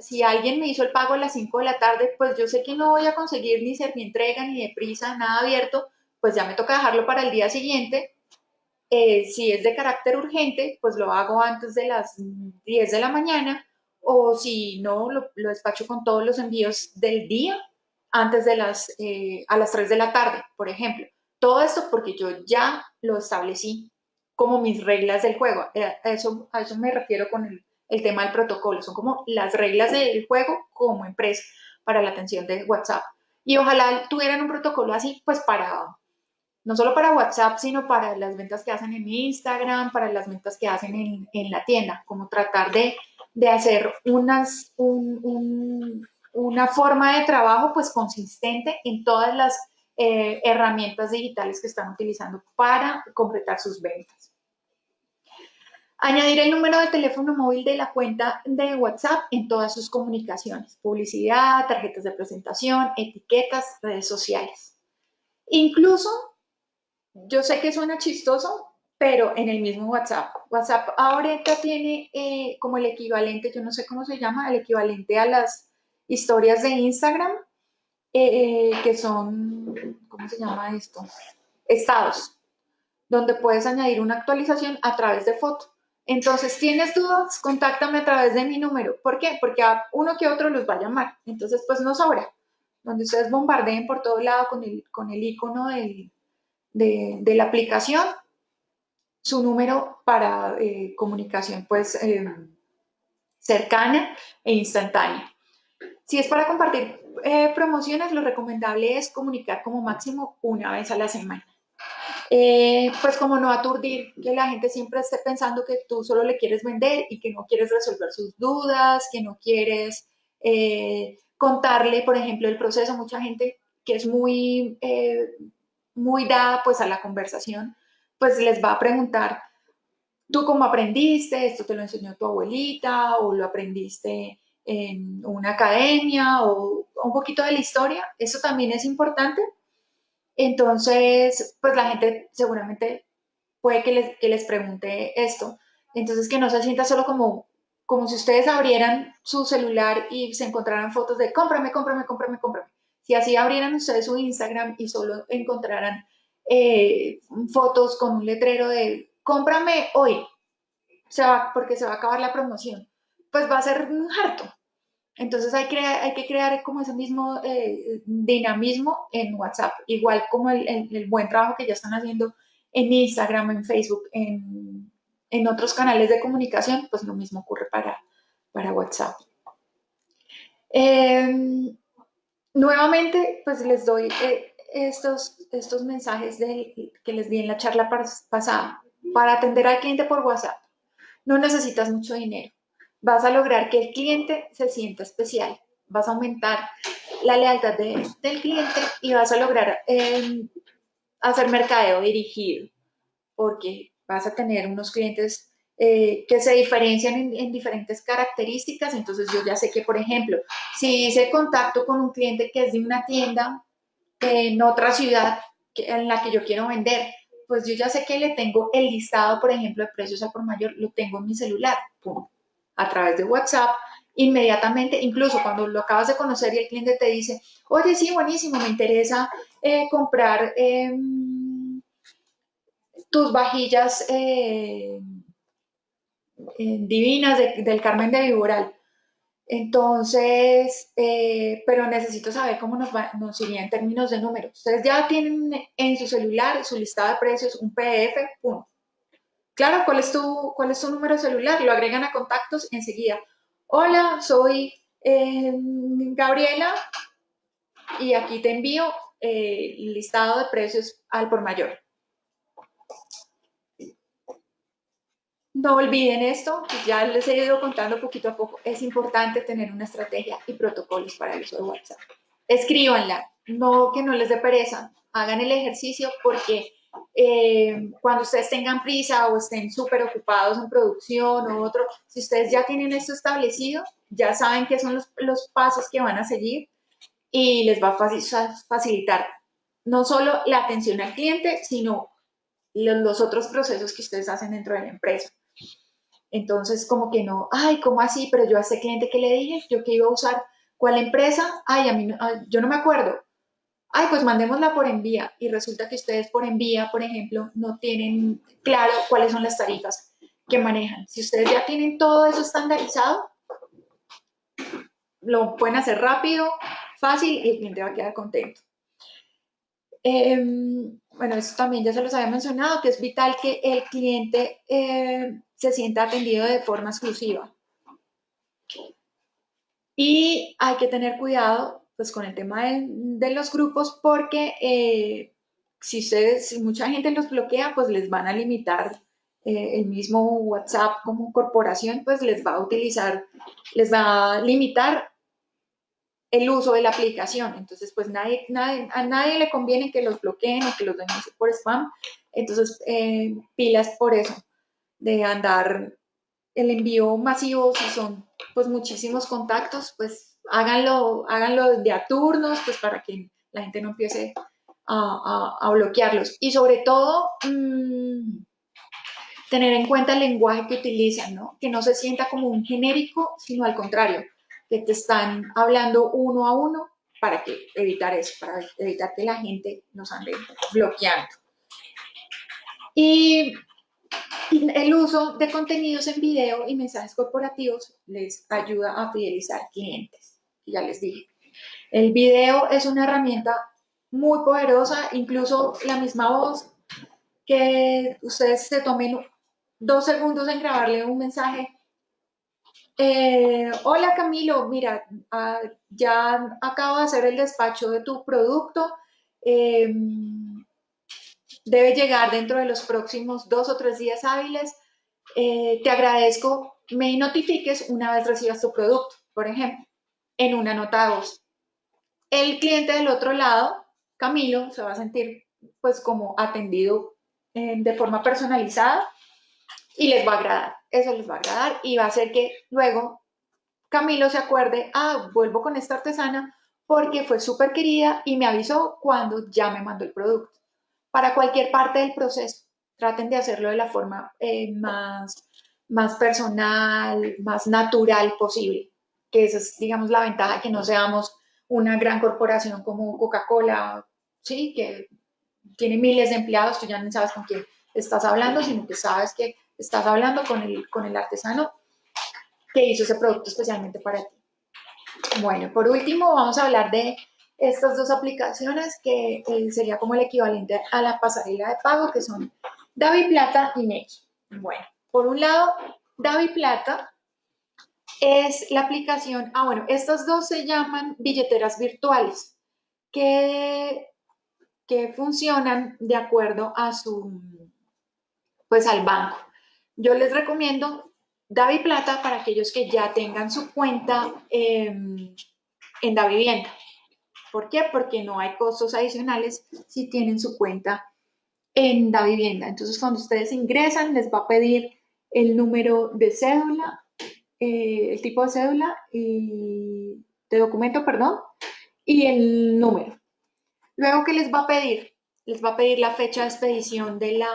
si alguien me hizo el pago a las 5 de la tarde, pues yo sé que no voy a conseguir ni ser ni entrega, ni de prisa, nada abierto, pues ya me toca dejarlo para el día siguiente. Eh, si es de carácter urgente, pues lo hago antes de las 10 de la mañana o si no, lo, lo despacho con todos los envíos del día antes de las, eh, a las 3 de la tarde, por ejemplo. Todo esto porque yo ya lo establecí como mis reglas del juego. Eh, a eso, a eso me refiero con el, el tema del protocolo, son como las reglas del juego como empresa para la atención de WhatsApp. Y ojalá tuvieran un protocolo así, pues para, no solo para WhatsApp, sino para las ventas que hacen en Instagram, para las ventas que hacen en, en la tienda, como tratar de, de hacer unas, un, una forma de trabajo pues consistente en todas las eh, herramientas digitales que están utilizando para completar sus ventas. Añadir el número de teléfono móvil de la cuenta de WhatsApp en todas sus comunicaciones, publicidad, tarjetas de presentación, etiquetas, redes sociales. Incluso, yo sé que suena chistoso, pero en el mismo WhatsApp. WhatsApp ahorita tiene eh, como el equivalente, yo no sé cómo se llama, el equivalente a las historias de Instagram, eh, que son, ¿cómo se llama esto? Estados, donde puedes añadir una actualización a través de foto. Entonces, ¿tienes dudas? Contáctame a través de mi número. ¿Por qué? Porque a uno que otro los va a llamar. Entonces, pues no sobra. Donde ustedes bombardeen por todo lado con el, con el icono de, la aplicación, su número para eh, comunicación, pues, eh, cercana e instantánea. Si es para compartir eh, promociones, lo recomendable es comunicar como máximo una vez a la semana. Pues como no aturdir, que la gente siempre esté pensando que tú solo le quieres vender y que no quieres resolver sus dudas, que no quieres contarle, por ejemplo, el proceso. Mucha gente que es muy, muy dada pues a la conversación, pues les va a preguntar, ¿tú cómo aprendiste? ¿Esto te lo enseñó tu abuelita o lo aprendiste en una academia o un poquito de la historia, eso también es importante. Entonces, pues la gente seguramente puede que les, que les pregunte esto. Entonces, que no se sienta solo como, como si ustedes abrieran su celular y se encontraran fotos de cómprame, cómprame, cómprame, cómprame. Si así abrieran ustedes su Instagram y solo encontraran eh, fotos con un letrero de cómprame hoy, se va, porque se va a acabar la promoción pues va a ser un harto. Entonces hay, hay que crear como ese mismo eh, dinamismo en WhatsApp, igual como el, buen trabajo que ya están haciendo en Instagram, en Facebook, en, otros canales de comunicación, pues lo mismo ocurre para, para WhatsApp. Em, nuevamente, pues les doy eh, estos, estos mensajes que les di en la charla pasada. Para atender al cliente por WhatsApp, no necesitas mucho dinero vas a lograr que el cliente se sienta especial, vas a aumentar la lealtad del cliente y vas a lograr em, hacer mercadeo dirigido, porque vas a tener unos clientes eh, que se diferencian en, diferentes características. Entonces yo ya sé que, por ejemplo, si hice contacto con un cliente que es de una tienda en otra ciudad en la que yo quiero vender, pues yo ya sé que le tengo el listado, por ejemplo, de precios a por mayor, lo tengo en mi celular. Pum a través de WhatsApp, inmediatamente, incluso cuando lo acabas de conocer y el cliente te dice, oye, sí, buenísimo, me interesa eh, comprar em, tus vajillas eh, divinas del Carmen de Viboral. Entonces, eh, pero necesito saber cómo nos, nos iría en términos de números. Ustedes ya tienen en su celular su listado de precios, un PDF, punto. Claro, ¿cuál es tu, cuál es tu número celular? Lo agregan a contactos enseguida. Hola, soy em, Gabriela y aquí te envío eh, el listado de precios al por mayor. No olviden esto, ya les he ido contando poquito a poco. Es importante tener una estrategia y protocolos para el uso de WhatsApp. Escríbanla, no que no les dé pereza, hagan el ejercicio porque eh, cuando ustedes tengan prisa o estén súper ocupados en producción o otro, si ustedes ya tienen esto establecido, ya saben qué son los, pasos que van a seguir y les va a facilitar no solo la atención al cliente, sino los, otros procesos que ustedes hacen dentro de la empresa. Entonces, como que no, ay, ¿cómo así? Pero yo a ese cliente que le dije, yo que iba a usar, ¿cuál empresa? Ay, a mí yo no me acuerdo ay, pues mandémosla por envía y resulta que ustedes por envía, por ejemplo, no tienen claro cuáles son las tarifas que manejan. Si ustedes ya tienen todo eso estandarizado, lo pueden hacer rápido, fácil y el cliente va a quedar contento. Em, bueno, eso también ya se los había mencionado, que es vital que el cliente eh, se sienta atendido de forma exclusiva. Y hay que tener cuidado pues con el tema de, los grupos porque eh, si ustedes, si mucha gente los bloquea, pues les van a limitar eh, el mismo WhatsApp como corporación, pues les va a utilizar, les va a limitar el uso de la aplicación. Entonces, pues nadie, a nadie le conviene que los bloqueen o que los denuncien por spam. Entonces, eh, pilas por eso, de andar el envío masivo, si son pues muchísimos contactos, pues háganlo, háganlo de a turnos, pues para que la gente no empiece a, bloquearlos. Y sobre todo, mm, tener en cuenta el lenguaje que utilizan, ¿no? Que no se sienta como un genérico, sino al contrario, que te están hablando uno a uno para que evitar eso, para evitar que la gente nos ande bloqueando. Y el uso de contenidos en video y mensajes corporativos les ayuda a fidelizar clientes, ya les dije. El video es una herramienta muy poderosa, incluso la misma voz, que ustedes se tomen dos segundos en grabarle un mensaje. Eh, hola Camilo, mira, ah, ya acabo de hacer el despacho de tu producto. Em, debe llegar dentro de los próximos dos o tres días hábiles. Eh, te agradezco, me notifiques una vez recibas tu producto, por ejemplo, en una nota de voz. El cliente del otro lado Camilo se va a sentir pues como atendido eh, de forma personalizada y les va a agradar, eso les va a agradar y va a hacer que luego Camilo se acuerde, ah, vuelvo con esta artesana porque fue súper querida y me avisó cuando ya me mandó el producto. Para cualquier parte del proceso, traten de hacerlo de la forma eh, más, más personal, más natural posible, que esa es, digamos, la ventaja, que no seamos una gran corporación como Coca-Cola, ¿sí? Que tiene miles de empleados, tú ya no sabes con quién estás hablando, sino que sabes que estás hablando con el, con el artesano que hizo ese producto especialmente para ti. Bueno, por último vamos a hablar de estas dos aplicaciones que eh, sería como el equivalente a la pasarela de pago, que son Davi Plata y Next. Bueno, por un lado, Davi Plata es la aplicación, ah bueno, estas dos se llaman billeteras virtuales, que que funcionan de acuerdo a su, pues al banco. Yo les recomiendo Davi Plata para aquellos que ya tengan su cuenta em, en Da Vivienda. ¿Por qué? Porque no hay costos adicionales si tienen su cuenta en Da Vivienda. Entonces, cuando ustedes ingresan, les va a pedir el número de cédula, eh, el tipo de cédula y de documento, perdón, y el número. Luego, ¿qué les va a pedir? Les va a pedir la fecha de expedición de la,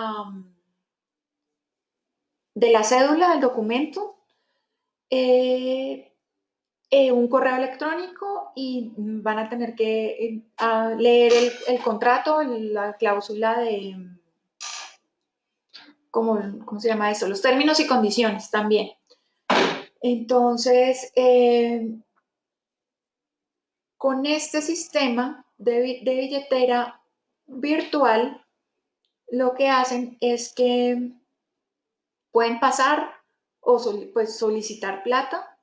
de la cédula, del documento, eh, eh, un correo electrónico y van a tener que eh, leer el, contrato, la cláusula de, ¿cómo, ¿cómo, se llama eso? Los términos y condiciones también. Entonces, con este sistema de, billetera virtual, lo que hacen es que pueden pasar o pues, solicitar plata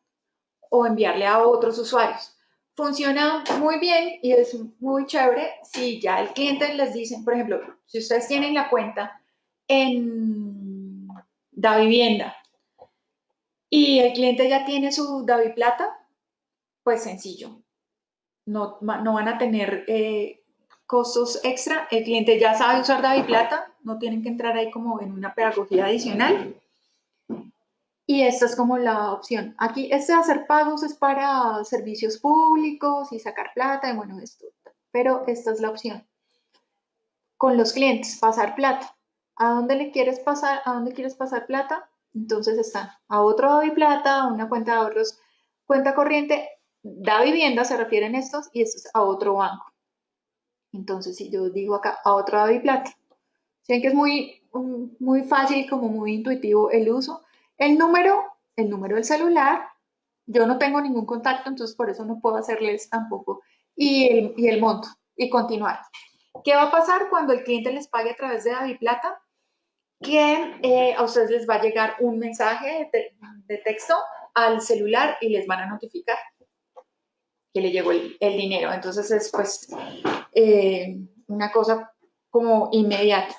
o enviarle a otros usuarios. Funciona muy bien y es muy chévere si ya el cliente les dice, por ejemplo, si ustedes tienen la cuenta en Da Vivienda y el cliente ya tiene su Davi Plata, pues sencillo no, van a tener eh, costos extra. El cliente ya sabe usar Davi Plata, no tienen que entrar ahí como en una pedagogía adicional. Y esta es como la opción. Aquí, este hacer pagos es para servicios públicos y sacar plata, y bueno, esto. Pero esta es la opción. Con los clientes, pasar plata. ¿A dónde le quieres pasar? ¿A dónde quieres pasar plata? Entonces está a otro Davi Plata, a una cuenta de ahorros, cuenta corriente, da vivienda se refieren estos y esto es a otro banco. Entonces, si yo digo acá a otro da plata, que es muy, muy fácil, como muy intuitivo el uso. El número, el número del celular, yo no tengo ningún contacto, entonces por eso no puedo hacerles tampoco. Y el, y el monto, y continuar. ¿Qué va a pasar cuando el cliente les pague a través de Plata? Que eh, a ustedes les va a llegar un mensaje de texto al celular y les van a notificar que le llegó el, dinero. Entonces es pues eh, una cosa como inmediata.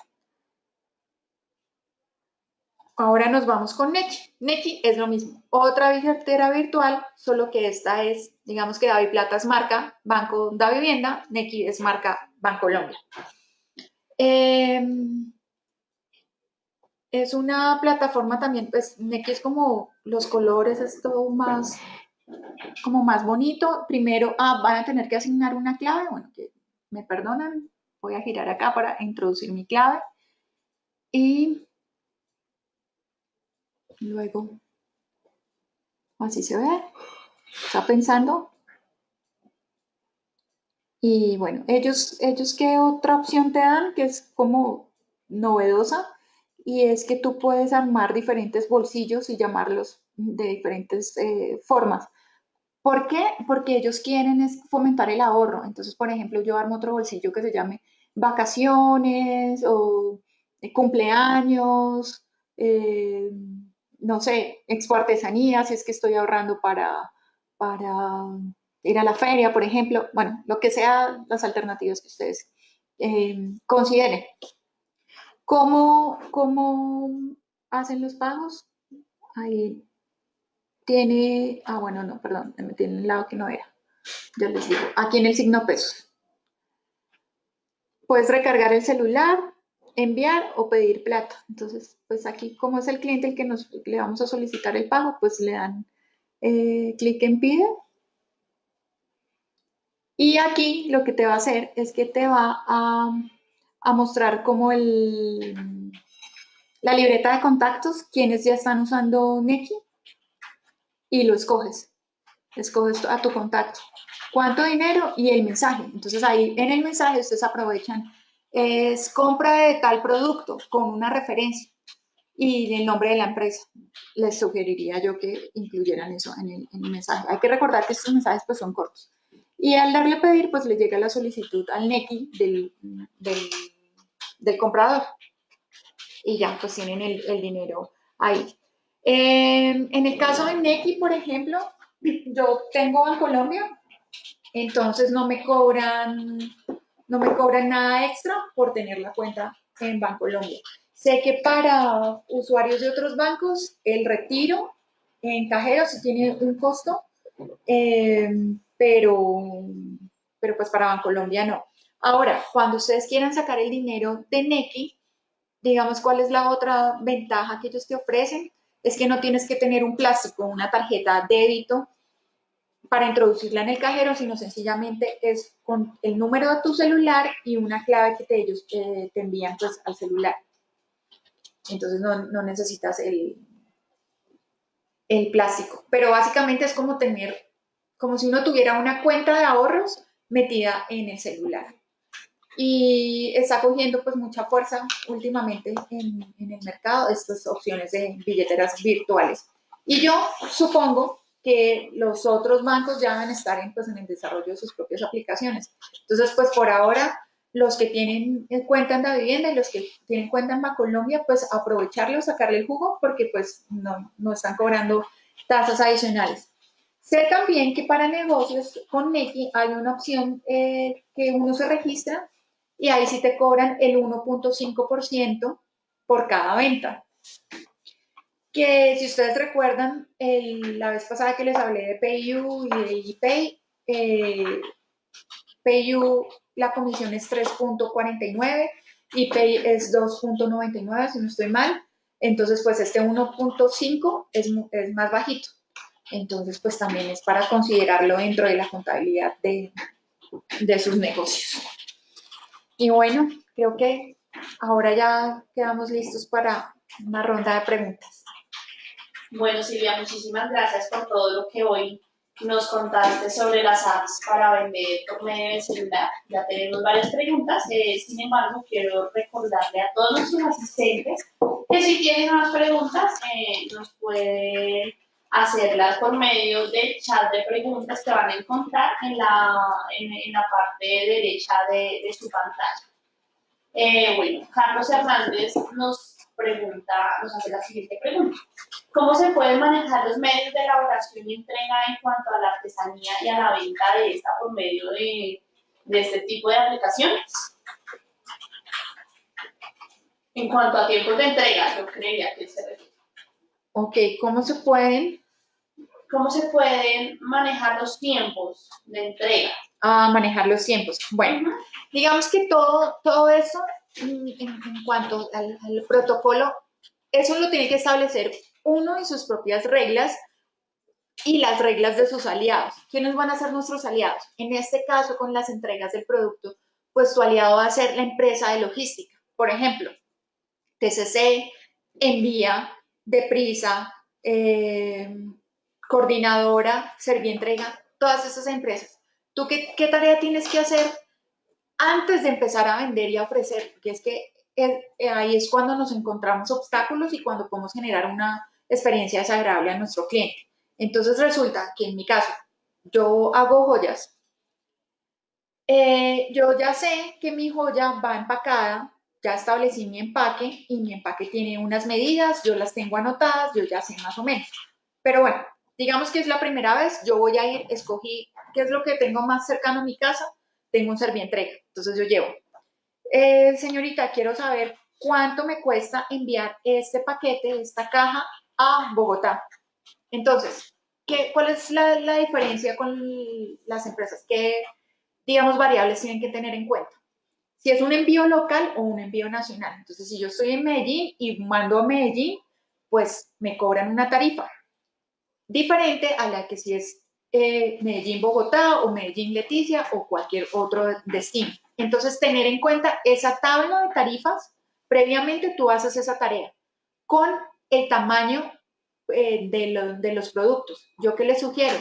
Ahora nos vamos con Neki. Neki es lo mismo, otra billetera virtual, solo que esta es, digamos que Davi Plata es marca Banco da Vivienda, Neki es marca Bancolombia. Eh, es una plataforma también, pues Neki es como los colores, es todo más, como más bonito. Primero, ah, van a tener que asignar una clave, bueno, que me perdonan, voy a girar acá para introducir mi clave. Y luego, así se ve, está pensando. Y bueno, ellos, ellos qué otra opción te dan, que es como novedosa, y es que tú puedes armar diferentes bolsillos y llamarlos de diferentes eh, formas. ¿Por qué? Porque ellos quieren es fomentar el ahorro. Entonces, por ejemplo, yo armo otro bolsillo que se llame vacaciones o eh, cumpleaños, eh, no sé, expo artesanía, si es que estoy ahorrando para, para ir a la feria, por ejemplo. Bueno, lo que sea las alternativas que ustedes consideren. ¿Cómo, ¿Cómo hacen los pagos? Ahí tiene, ah, bueno, no, perdón, me en el lado que no era. Ya les digo, aquí en el signo pesos. Puedes recargar el celular, enviar o pedir plata. Entonces, pues aquí, como es el cliente el que nos, le vamos a solicitar el pago, pues le dan eh, clic en pide. Y aquí lo que te va a hacer es que te va a a mostrar como el, la libreta de contactos, quienes ya están usando Neki, y lo escoges. Escoges a tu contacto. ¿Cuánto dinero? Y el mensaje. Entonces ahí en el mensaje ustedes aprovechan, es compra de tal producto con una referencia y el nombre de la empresa. Les sugeriría yo que incluyeran eso en el, mensaje. Hay que recordar que estos mensajes pues son cortos. Y al darle a pedir, pues le llega la solicitud al NECI del, del comprador. Y ya, pues tienen el, dinero ahí. Em, en el caso de Neki, por ejemplo, yo tengo en Colombia, entonces no me cobran, no me cobran nada extra por tener la cuenta en Bancolombia. Sé que para usuarios de otros bancos, el retiro en cajero sí tiene un costo, em, pero, pero pues para Bancolombia no. Ahora, cuando ustedes quieran sacar el dinero de Neki, digamos, ¿cuál es la otra ventaja que ellos te ofrecen? Es que no tienes que tener un plástico, una tarjeta débito para introducirla en el cajero, sino sencillamente es con el número de tu celular y una clave que te, ellos te envían pues, al celular. Entonces no, no necesitas el, el plástico. Pero básicamente es como tener, como si uno tuviera una cuenta de ahorros metida en el celular y está cogiendo pues mucha fuerza últimamente en, el mercado estas opciones de billeteras virtuales. Y yo supongo que los otros bancos ya van a estar en, pues, en el desarrollo de sus propias aplicaciones. Entonces, pues por ahora, los que tienen cuenta en la vivienda y los que tienen cuenta en Bancolombia, pues aprovecharlo, sacarle el jugo, porque pues no, no están cobrando tasas adicionales. Sé también que para negocios con Neki hay una opción eh, que uno se registra y ahí sí te cobran el 1.5% por cada venta. Que si ustedes recuerdan, la vez pasada que les hablé de PayU y de ePay, eh, PayU la comisión es 3.49 y Pay es 2.99, si no estoy mal. Entonces, pues este 1.5 es, es más bajito. Entonces, pues también es para considerarlo dentro de la contabilidad de, de sus negocios. Y bueno, creo que ahora ya quedamos listos para una ronda de preguntas.
Bueno, Silvia, muchísimas gracias por todo lo que hoy nos contaste sobre las apps para vender por medio de celular. Ya tenemos varias preguntas, eh, sin embargo, quiero recordarle a todos nuestros asistentes que si tienen más preguntas, eh, nos pueden hacerlas por medio del chat de preguntas que van a encontrar en la, en, la parte derecha de, de su pantalla. Eh, bueno, Carlos Hernández nos pregunta, nos hace la siguiente pregunta. ¿Cómo se pueden manejar los medios de elaboración y entrega en cuanto a la artesanía y a la venta de esta por medio de, de este tipo de aplicaciones? En cuanto a tiempos de entrega, yo creería que se refiere.
Ok, ¿cómo se pueden?
¿Cómo se pueden manejar los tiempos de entrega?
Ah, manejar los tiempos. Bueno, digamos que todo, todo eso en, cuanto al, protocolo, eso lo tiene que establecer uno y sus propias reglas y las reglas de sus aliados. ¿Quiénes van a ser nuestros aliados? En este caso, con las entregas del producto, pues tu aliado va a ser la empresa de logística. Por ejemplo, TCC, Envía, Deprisa, eh, Coordinadora, Servientrega, todas esas empresas. ¿Tú qué, tarea tienes que hacer antes de empezar a vender y a ofrecer? Porque es que eh, ahí es cuando nos encontramos obstáculos y cuando podemos generar una experiencia desagradable a nuestro cliente. Entonces resulta que en mi caso, yo hago joyas. Eh, yo ya sé que mi joya va empacada ya establecí mi empaque y mi empaque tiene unas medidas, yo las tengo anotadas, yo ya sé más o menos. Pero bueno, digamos que es la primera vez, yo voy a ir, escogí qué es lo que tengo más cercano a mi casa, tengo un servientrega, entonces yo llevo. Eh, señorita, quiero saber cuánto me cuesta enviar este paquete, esta caja a Bogotá. Entonces, ¿qué, ¿cuál es la, la diferencia con las empresas? ¿Qué, digamos, variables tienen que tener en cuenta? si es un envío local o un envío nacional. Entonces, si yo estoy en Medellín y mando a Medellín, pues me cobran una tarifa diferente a la que si es eh, Medellín-Bogotá o Medellín-Leticia o cualquier otro destino. Entonces, tener en cuenta esa tabla de tarifas, previamente tú haces esa tarea con el tamaño eh, de, de los productos. ¿Yo qué les sugiero?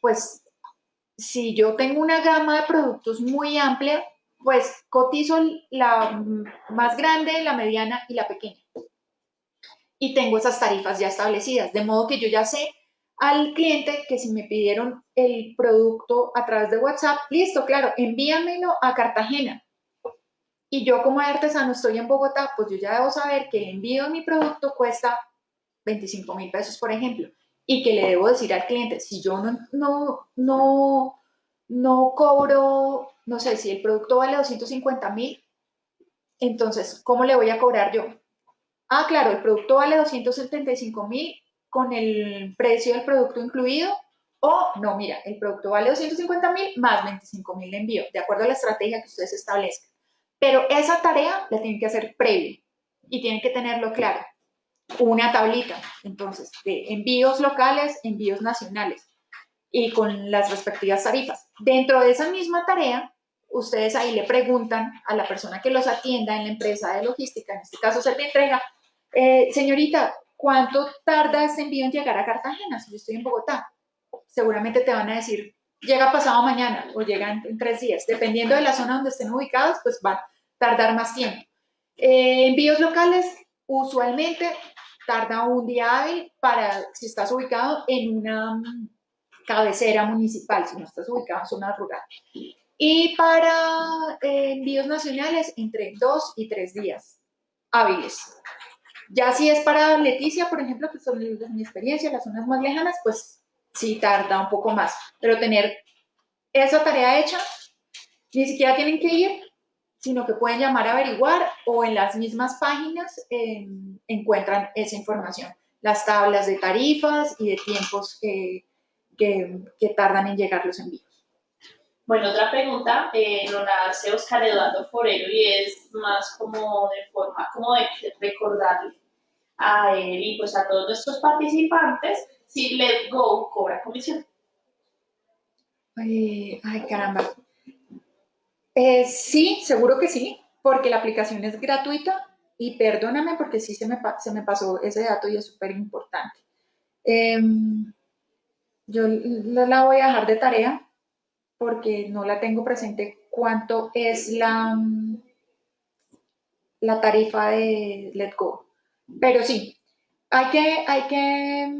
Pues si yo tengo una gama de productos muy amplia, pues cotizo la más grande, la mediana y la pequeña. Y tengo esas tarifas ya establecidas, de modo que yo ya sé al cliente que si me pidieron el producto a través de WhatsApp, listo, claro, envíamelo a Cartagena. Y yo como artesano estoy en Bogotá, pues yo ya debo saber que el envío de mi producto cuesta 25 mil pesos, por ejemplo, y que le debo decir al cliente, si yo no, no, no, no cobro no sé, si el producto vale 250 mil, entonces, ¿cómo le voy a cobrar yo? Ah, claro, el producto vale 275 mil con el precio del producto incluido, o no, mira, el producto vale 250 mil más 25 mil de envío, de acuerdo a la estrategia que ustedes establezcan. Pero esa tarea la tienen que hacer previo y tienen que tenerlo claro. Una tablita, entonces, de envíos locales, envíos nacionales y con las respectivas tarifas. Dentro de esa misma tarea, ustedes ahí le preguntan a la persona que los atienda en la empresa de logística, en este caso se te entrega, eh, señorita, ¿cuánto tarda este envío en llegar a Cartagena si yo estoy en Bogotá? Seguramente te van a decir, llega pasado mañana o llega en, tres días. Dependiendo de la zona donde estén ubicados, pues va a tardar más tiempo. Eh, envíos locales, usualmente tarda un día hábil para si estás ubicado en una mm, cabecera municipal, si no estás ubicado en zona rural. Y para eh, envíos nacionales, entre dos y tres días hábiles. Ya si es para Leticia, por ejemplo, que son de mi experiencia, las zonas más lejanas, pues sí tarda un poco más. Pero tener esa tarea hecha, ni siquiera tienen que ir, sino que pueden llamar a averiguar o en las mismas páginas em, encuentran esa información. Las tablas de tarifas y de tiempos que, que tardan en llegar los envíos.
Bueno, otra pregunta eh, nos la hace Oscar Eduardo Forero y es más como de forma, como de recordarle a él y pues a todos nuestros participantes si Let Go cobra comisión.
ay, caramba. Eh, sí, seguro que sí, porque la aplicación es gratuita y perdóname porque sí se me, se me pasó ese dato y es súper importante. Em, yo la voy a dejar de tarea porque no la tengo presente cuánto es la, la tarifa de Let Go. Pero sí, hay que, hay que...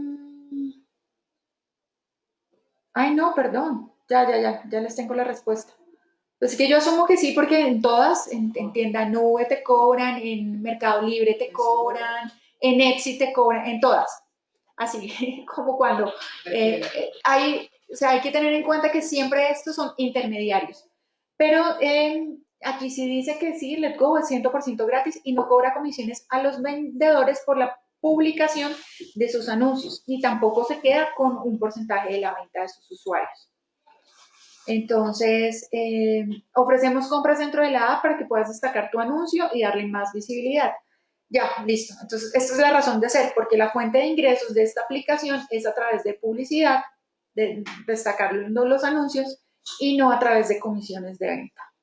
Ay, no, perdón. Ya, ya, ya, ya les tengo la respuesta. Pues que yo asumo que sí, porque en todas, en, tienda nube te cobran, en Mercado Libre te cobran, en Etsy te cobran, en todas. Así como cuando eh, eh, hay, o sea, hay que tener en cuenta que siempre estos son intermediarios. Pero eh, aquí sí dice que sí, Let Go es 100% gratis y no cobra comisiones a los vendedores por la publicación de sus anuncios, ni tampoco se queda con un porcentaje de la venta de sus usuarios. Entonces, eh, ofrecemos compras dentro de la app para que puedas destacar tu anuncio y darle más visibilidad. Ya, listo. Entonces, esta es la razón de ser, porque la fuente de ingresos de esta aplicación es a través de publicidad, de destacando los anuncios y no a través de comisiones de venta.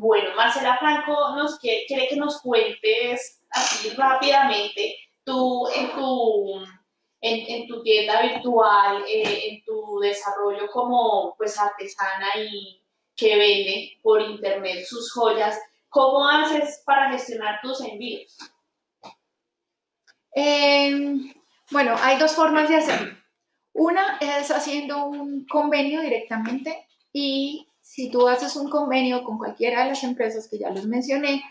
Bueno, Marcela Franco nos quiere, que nos cuentes así rápidamente tú en tu en, tu tienda virtual, eh, en tu desarrollo como pues artesana y que vende por internet sus joyas, ¿cómo haces para gestionar tus envíos?
Em, bueno, hay dos formas de hacerlo. Una es haciendo un convenio directamente y si tú haces un convenio con cualquiera de las empresas que ya les mencioné,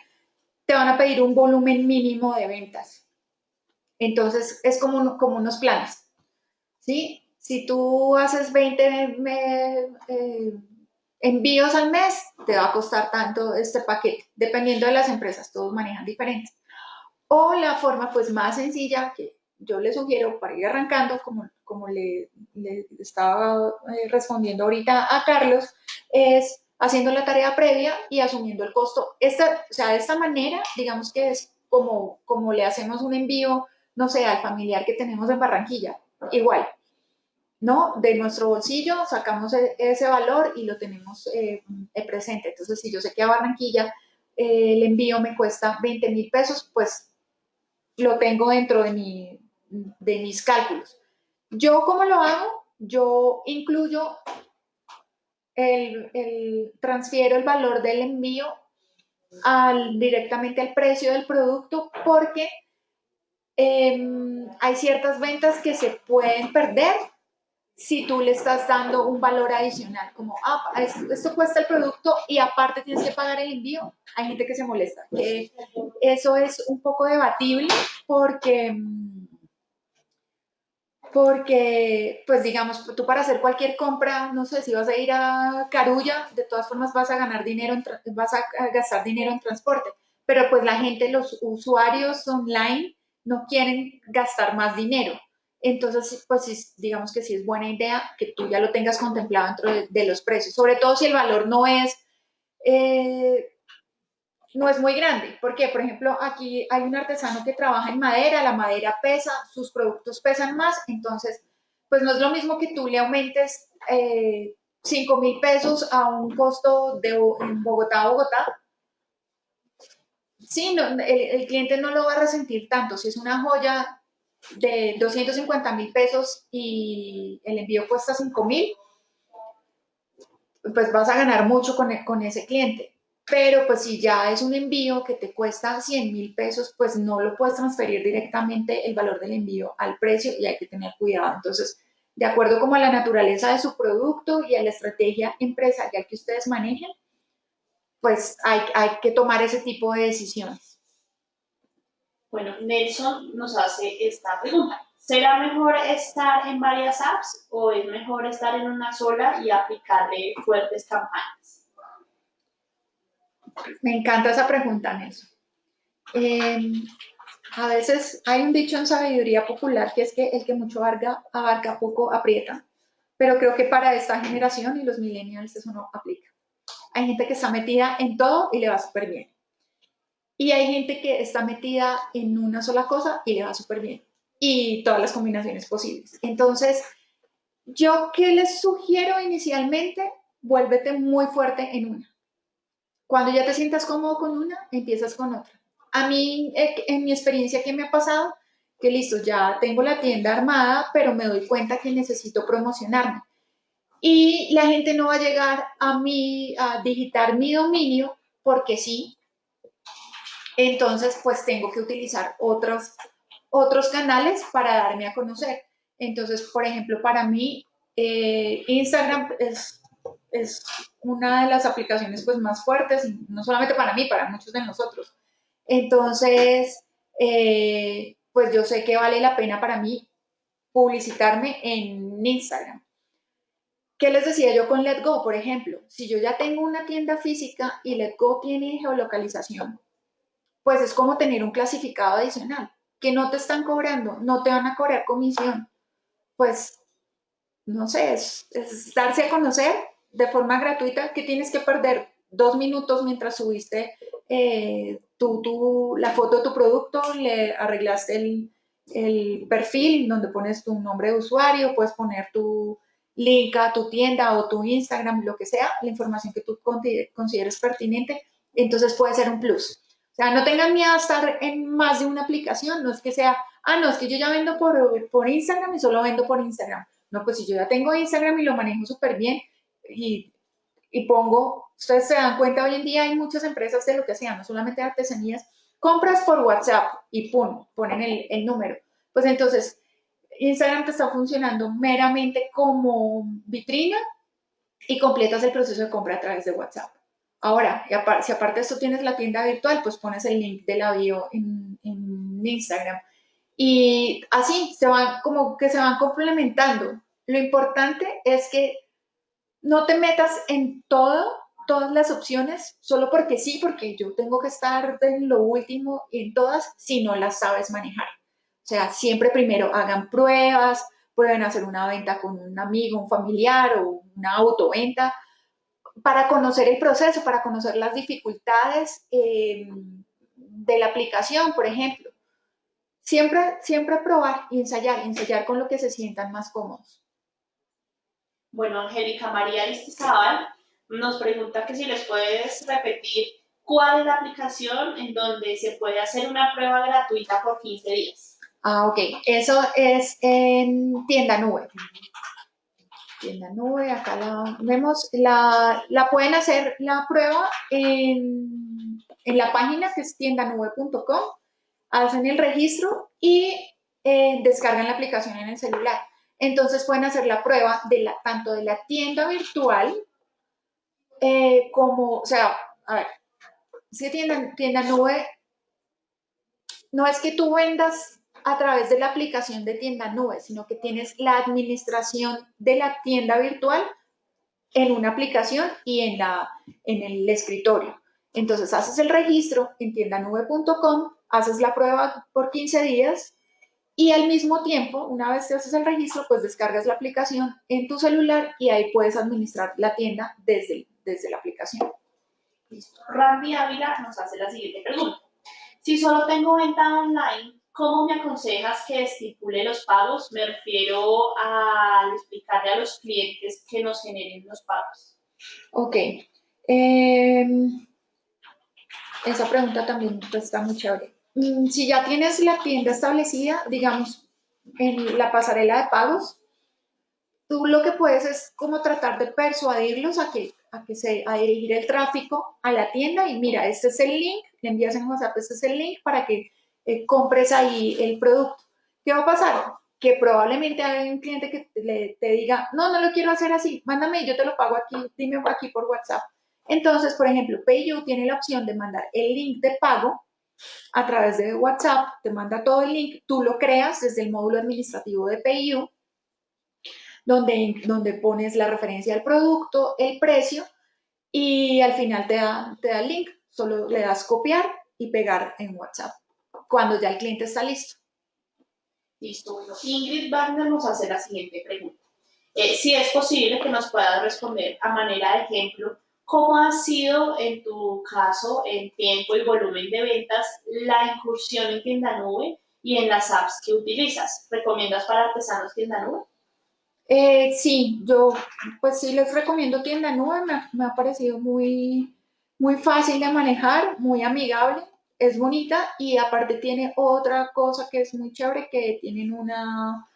te van a pedir un volumen mínimo de ventas. Entonces, es como, unos planes, ¿sí? Si tú haces 20 eh, envíos al mes, te va a costar tanto este paquete, dependiendo de las empresas, todos manejan diferentes. O la forma pues más sencilla que yo le sugiero para ir arrancando, como, como le, estaba eh, respondiendo ahorita a Carlos, es haciendo la tarea previa y asumiendo el costo. Esta, o sea, de esta manera, digamos que es como, como le hacemos un envío no sé, al familiar que tenemos en Barranquilla, igual, ¿no? De nuestro bolsillo sacamos e, ese valor y lo tenemos eh, presente. Entonces, si yo sé que a Barranquilla eh, el envío me cuesta 20 mil pesos, pues lo tengo dentro de, mi, de mis cálculos. ¿Yo cómo lo hago? Yo incluyo el, el, transfiero el valor del envío al, directamente al precio del producto porque Em, hay ciertas ventas que se pueden perder si tú le estás dando un valor adicional, como, ah, esto, cuesta el producto y aparte tienes que pagar el envío. Hay gente que se molesta. eso es un poco debatible porque, porque, pues digamos, tú para hacer cualquier compra, no sé, si vas a ir a Carulla, de todas formas vas a ganar dinero, vas a gastar dinero en transporte. Pero pues la gente, los usuarios online, no quieren gastar más dinero. Entonces, pues digamos que sí es buena idea que tú ya lo tengas contemplado dentro de, los precios, sobre todo si el valor no es, eh, no es muy grande. Porque, por ejemplo, aquí hay un artesano que trabaja en madera, la madera pesa, sus productos pesan más, entonces, pues no es lo mismo que tú le aumentes eh, 5 mil pesos a un costo de Bogotá a Bogotá, sí, el, cliente no lo va a resentir tanto. Si es una joya de 250 mil pesos y el envío cuesta 5 mil, pues vas a ganar mucho con, con ese cliente. Pero pues si ya es un envío que te cuesta 100 mil pesos, pues no lo puedes transferir directamente el valor del envío al precio y hay que tener cuidado. Entonces, de acuerdo como a la naturaleza de su producto y a la estrategia empresarial que ustedes manejen, pues hay, que tomar ese tipo de decisiones.
Bueno, Nelson nos hace esta pregunta. ¿Será mejor estar en varias apps o es mejor estar en una sola y aplicarle fuertes campañas?
Me encanta esa pregunta, Nelson. Em, a veces hay un dicho en sabiduría popular que es que el que mucho abarca, abarca poco aprieta, pero creo que para esta generación y los millennials eso no aplica. Hay gente que está metida en todo y le va súper bien. Y hay gente que está metida en una sola cosa y le va súper bien. Y todas las combinaciones posibles. Entonces, yo que les sugiero inicialmente, vuélvete muy fuerte en una. Cuando ya te sientas cómodo con una, empiezas con otra. A mí, eh, en mi experiencia, ¿qué me ha pasado? Que listo, ya tengo la tienda armada, pero me doy cuenta que necesito promocionarme y la gente no va a llegar a mí a digitar mi dominio porque sí. Entonces, pues tengo que utilizar otros, otros canales para darme a conocer. Entonces, por ejemplo, para mí, eh, Instagram es, es una de las aplicaciones pues más fuertes, no solamente para mí, para muchos de nosotros. Entonces, eh, pues yo sé que vale la pena para mí publicitarme en Instagram. ¿Qué les decía yo con Letgo, por ejemplo? Si yo ya tengo una tienda física y Letgo tiene geolocalización, pues es como tener un clasificado adicional, que no te están cobrando, no te van a cobrar comisión. Pues, no sé, es, darse a conocer de forma gratuita que tienes que perder dos minutos mientras subiste eh, la foto de tu producto, le arreglaste el, el perfil donde pones tu nombre de usuario, puedes poner tu link a tu tienda o tu Instagram, lo que sea, la información que tú consideres pertinente, entonces puede ser un plus. O sea, no tengan miedo a estar en más de una aplicación, no es que sea, ah, no, es que yo ya vendo por, por Instagram y solo vendo por Instagram. No, pues si yo ya tengo Instagram y lo manejo súper bien y, pongo, ustedes se dan cuenta, hoy en día hay muchas empresas de lo que hacían, no solamente artesanías, compras por WhatsApp y pum, ponen el, el número. Pues entonces, Instagram te está funcionando meramente como vitrina y completas el proceso de compra a través de WhatsApp. Ahora, si aparte de esto tienes la tienda virtual, pues pones el link de la bio en, en Instagram. Y así se van como que se van complementando. Lo importante es que no te metas en todo, todas las opciones, solo porque sí, porque yo tengo que estar en lo último en todas si no las sabes manejar. O sea, siempre primero hagan pruebas, prueben hacer una venta con un amigo, un familiar o una autoventa para conocer el proceso, para conocer las dificultades eh, de la aplicación, por ejemplo. Siempre, siempre probar y ensayar, ensayar con lo que se sientan más cómodos.
Bueno, Angélica María Aristizábal nos pregunta que si les puedes repetir cuál es la aplicación en donde se puede hacer una prueba gratuita por 15 días.
Ah, ok. Eso es en tienda nube. Tienda nube, acá la vemos. La, pueden hacer la prueba en, la página que es tiendanube.com. Hacen el registro y eh, descargan la aplicación en el celular. Entonces pueden hacer la prueba de la, tanto de la tienda virtual eh, como, o sea, a ver, si tienda, tienda nube, no es que tú vendas a través de la aplicación de tienda nube, sino que tienes la administración de la tienda virtual en una aplicación y en, la, en el escritorio. Entonces haces el registro en tiendanube.com, haces la prueba por 15 días y al mismo tiempo, una vez que haces el registro, pues descargas la aplicación en tu celular y ahí puedes administrar la tienda desde, desde la aplicación.
Listo. Randy Ávila nos hace la siguiente pregunta. Si solo tengo venta online, ¿Cómo me aconsejas que estipule los pagos? Me refiero a explicarle a los clientes que nos generen los pagos.
Ok. Em, esa pregunta también está muy chévere. Mm, si ya tienes la tienda establecida, digamos, en la pasarela de pagos, tú lo que puedes es como tratar de persuadirlos a que, a que se, a dirigir el tráfico a la tienda y mira, este es el link, le envías en WhatsApp, este es el link para que eh, compres ahí el producto. ¿Qué va a pasar? Que probablemente hay un cliente que te diga, no, no lo quiero hacer así, mándame, yo te lo pago aquí, dime aquí por WhatsApp. Entonces, por ejemplo, PayU tiene la opción de mandar el link de pago a través de WhatsApp, te manda todo el link, tú lo creas desde el módulo administrativo de PayU, donde, donde pones la referencia al producto, el precio, y al final te da, te da el link, solo le das copiar y pegar en WhatsApp cuando ya el cliente está listo.
Listo. Bueno, Ingrid Wagner nos hace la siguiente pregunta. Eh, si es posible que nos puedas responder a manera de ejemplo, ¿cómo ha sido en tu caso en tiempo y volumen de ventas la incursión en tienda nube y en las apps que utilizas? ¿Recomiendas para artesanos tienda nube?
Eh, sí, yo pues sí les recomiendo tienda nube, me, me ha parecido muy, muy fácil de manejar, muy amigable es bonita y aparte tiene otra cosa que es muy chévere, que tienen una,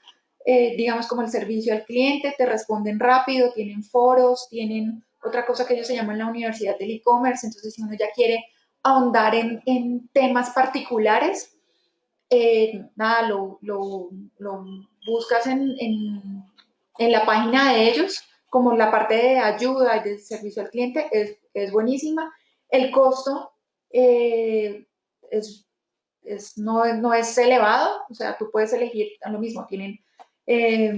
eh, digamos, como el servicio al cliente, te responden rápido, tienen foros, tienen otra cosa que ellos se llaman la universidad del e-commerce, entonces si uno ya quiere ahondar en, temas particulares, eh, nada, lo, buscas en, en, la página de ellos, como la parte de ayuda y de servicio al cliente es, es buenísima. El costo eh, es, es, no, no, es elevado, o sea, tú puedes elegir lo mismo, tienen eh,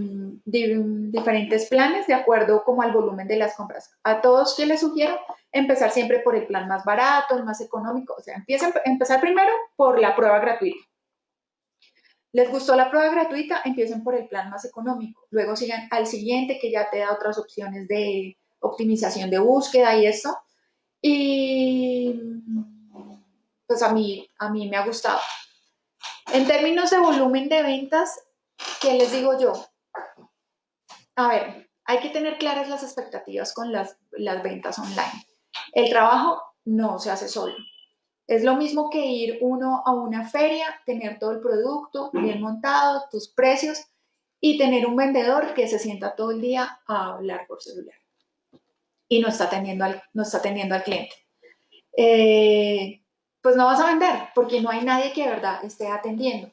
diferentes planes de acuerdo como al volumen de las compras. A todos que les sugiero empezar siempre por el plan más barato, el más económico, o sea, empiecen, empezar primero por la prueba gratuita. ¿Les gustó la prueba gratuita? Empiecen por el plan más económico. Luego sigan al siguiente que ya te da otras opciones de optimización de búsqueda y eso. Y pues a mí, a mí me ha gustado. En términos de volumen de ventas, ¿qué les digo yo? A ver, hay que tener claras las expectativas con las, las ventas online. El trabajo no se hace solo. Es lo mismo que ir uno a una feria, tener todo el producto bien montado, tus precios y tener un vendedor que se sienta todo el día a hablar por celular y no está atendiendo al, no está atendiendo al cliente. Eh, pues no vas a vender porque no hay nadie que de verdad esté atendiendo.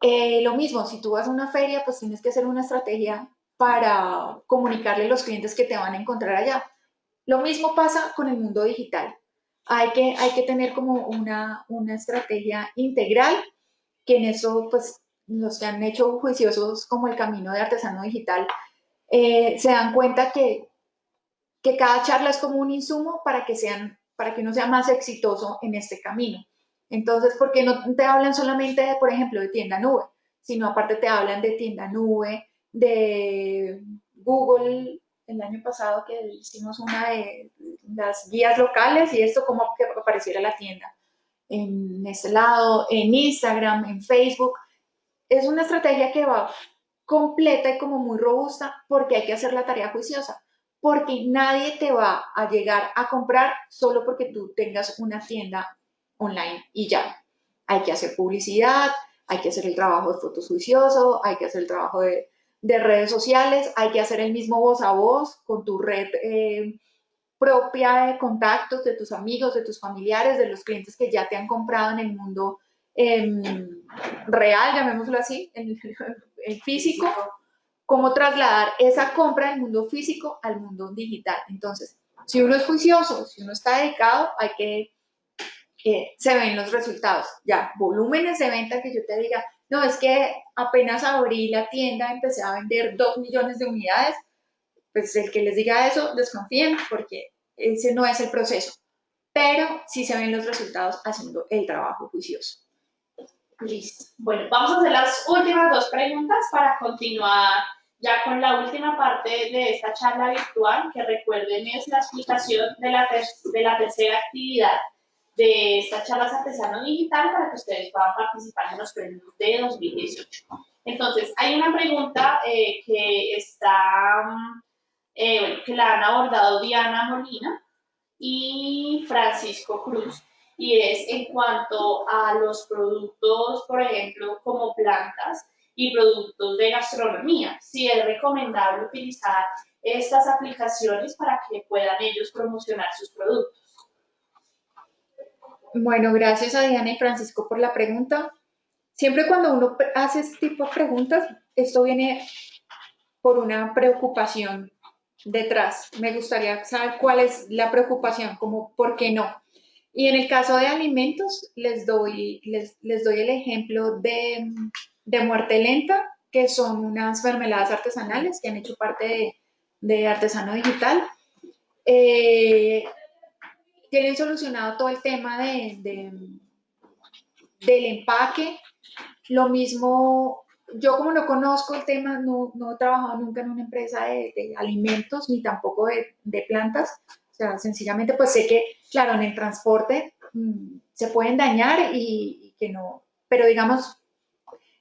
Eh, lo mismo, si tú vas a una feria, pues tienes que hacer una estrategia para comunicarle a los clientes que te van a encontrar allá. Lo mismo pasa con el mundo digital hay que, hay que tener como una, una estrategia integral, que en eso, pues, los que han hecho juiciosos como el camino de artesano digital, eh, se dan cuenta que, que cada charla es como un insumo para que, sean, para que uno sea más exitoso en este camino. Entonces, porque no te hablan solamente, por ejemplo, de tienda nube, sino aparte te hablan de tienda nube, de Google. El año pasado que hicimos una de las guías locales y esto como que apareciera la tienda. En este lado, en Instagram, en Facebook. Es una estrategia que va completa y como muy robusta porque hay que hacer la tarea juiciosa, porque nadie te va a llegar a comprar solo porque tú tengas una tienda online y ya. Hay que hacer publicidad, hay que hacer el trabajo de fotos juicioso, hay que hacer el trabajo de de redes sociales, hay que hacer el mismo voz a voz con tu red eh, propia de contactos de tus amigos, de tus familiares, de los clientes que ya te han comprado en el mundo em, real, llamémoslo así, en el físico, cómo trasladar esa compra del mundo físico al mundo digital. Entonces, si uno es juicioso, si uno está dedicado, hay que, que se ven los resultados. Ya, volúmenes de venta que yo te diga, no, es que apenas abrí la tienda, empecé a vender dos millones de unidades, pues el que les diga eso, desconfíen porque ese no es el proceso, pero sí se ven los resultados haciendo el trabajo juicioso.
Listo. Bueno, vamos a hacer las últimas dos preguntas para continuar ya con la última parte de esta charla virtual, que recuerden es la explicación de la, de la tercera actividad de esta charla artesano digital para que ustedes puedan participar en los premios de 2018. Entonces, hay una pregunta eh, que está, eh, bueno, que la han abordado Diana Molina y Francisco Cruz, y es en cuanto a los productos, por ejemplo, como plantas y productos de gastronomía, si es recomendable utilizar estas aplicaciones para que puedan ellos promocionar sus productos.
Bueno, gracias a Diana y Francisco por la pregunta. Siempre cuando uno hace este tipo de preguntas, esto viene por una preocupación detrás. Me gustaría saber cuál es la preocupación, como por qué no. Y en el caso de alimentos, les doy, les, doy el ejemplo de, muerte lenta, que son unas mermeladas artesanales que han hecho parte de, Artesano Digital. Eh, tienen solucionado todo el tema de, del empaque. Lo mismo, yo como no conozco el tema, no, no he trabajado nunca en una empresa de, alimentos ni tampoco de, plantas. O sea, sencillamente pues sé que, claro, en el transporte mm, se pueden dañar y, que no, pero digamos,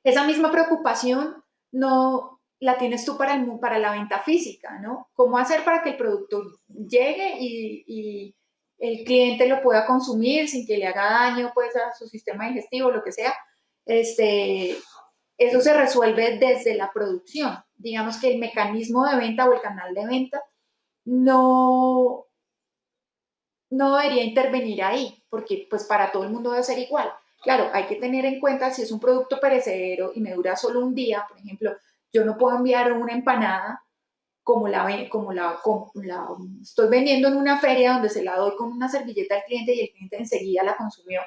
esa misma preocupación no la tienes tú para, el, para la venta física, ¿no? ¿Cómo hacer para que el producto llegue y el cliente lo pueda consumir sin que le haga daño pues, a su sistema digestivo, lo que sea, este, eso se resuelve desde la producción. Digamos que el mecanismo de venta o el canal de venta no, no debería intervenir ahí, porque pues para todo el mundo debe ser igual. Claro, hay que tener en cuenta si es un producto perecedero y me dura solo un día, por ejemplo, yo no puedo enviar una empanada como la, como como la estoy vendiendo en una feria donde se la doy con una servilleta al cliente y el cliente enseguida la consumió.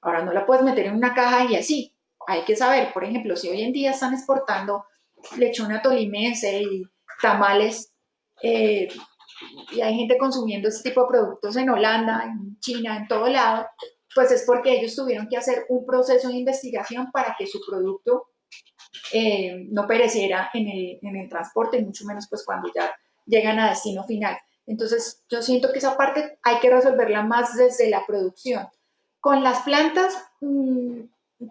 Ahora no la puedes meter en una caja y así. Hay que saber, por ejemplo, si hoy en día están exportando lechona tolimense y tamales, eh, y hay gente consumiendo este tipo de productos en Holanda, en China, en todo lado, pues es porque ellos tuvieron que hacer un proceso de investigación para que su producto eh, no pereciera en el, en el transporte, mucho menos pues cuando ya llegan a destino final. Entonces, yo siento que esa parte hay que resolverla más desde la producción. Con las plantas, mm,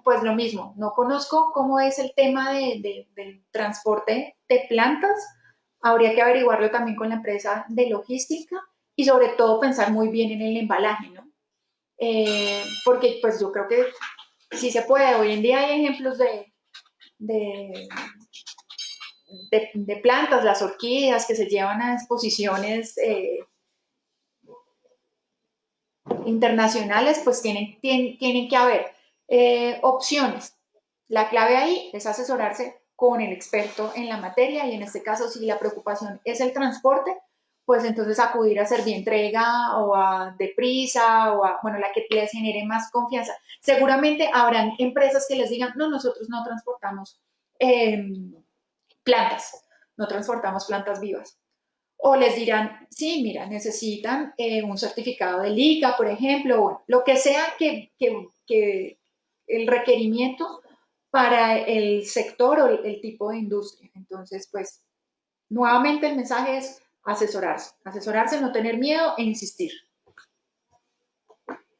pues lo mismo, no conozco cómo es el tema de, del transporte de plantas, habría que averiguarlo también con la empresa de logística y sobre todo pensar muy bien en el embalaje, ¿no? Eh, porque pues yo creo que sí se puede, hoy en día hay ejemplos de, de, de, plantas, las orquídeas que se llevan a exposiciones eh, internacionales, pues tienen, tienen, que haber eh, opciones. La clave ahí es asesorarse con el experto en la materia y en este caso si la preocupación es el transporte, pues entonces acudir a entrega o a Deprisa o a, bueno, la que les genere más confianza. Seguramente habrán empresas que les digan, no, nosotros no transportamos em, plantas, no transportamos plantas vivas. O les dirán, sí, mira, necesitan eh, un certificado de LICA, por ejemplo, o lo que sea que, que, el requerimiento para el sector o el tipo de industria. Entonces, pues, nuevamente el mensaje es asesorarse, asesorarse, no tener miedo e insistir.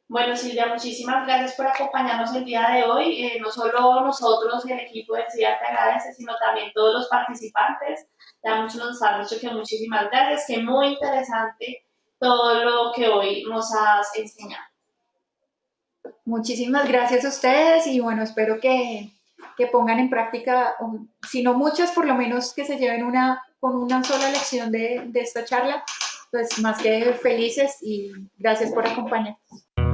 Bueno, Silvia, muchísimas gracias por acompañarnos el día de hoy. Eh, no solo nosotros, el equipo de CIDA te agradece, sino también todos los participantes. Ya muchos nos han dicho que muchísimas gracias, que muy interesante todo lo que hoy nos has enseñado.
Muchísimas gracias a ustedes y bueno, espero que, que pongan en práctica, si no muchas, por lo menos que se lleven una con una sola lección de, de esta charla, pues más que felices y gracias por acompañarnos.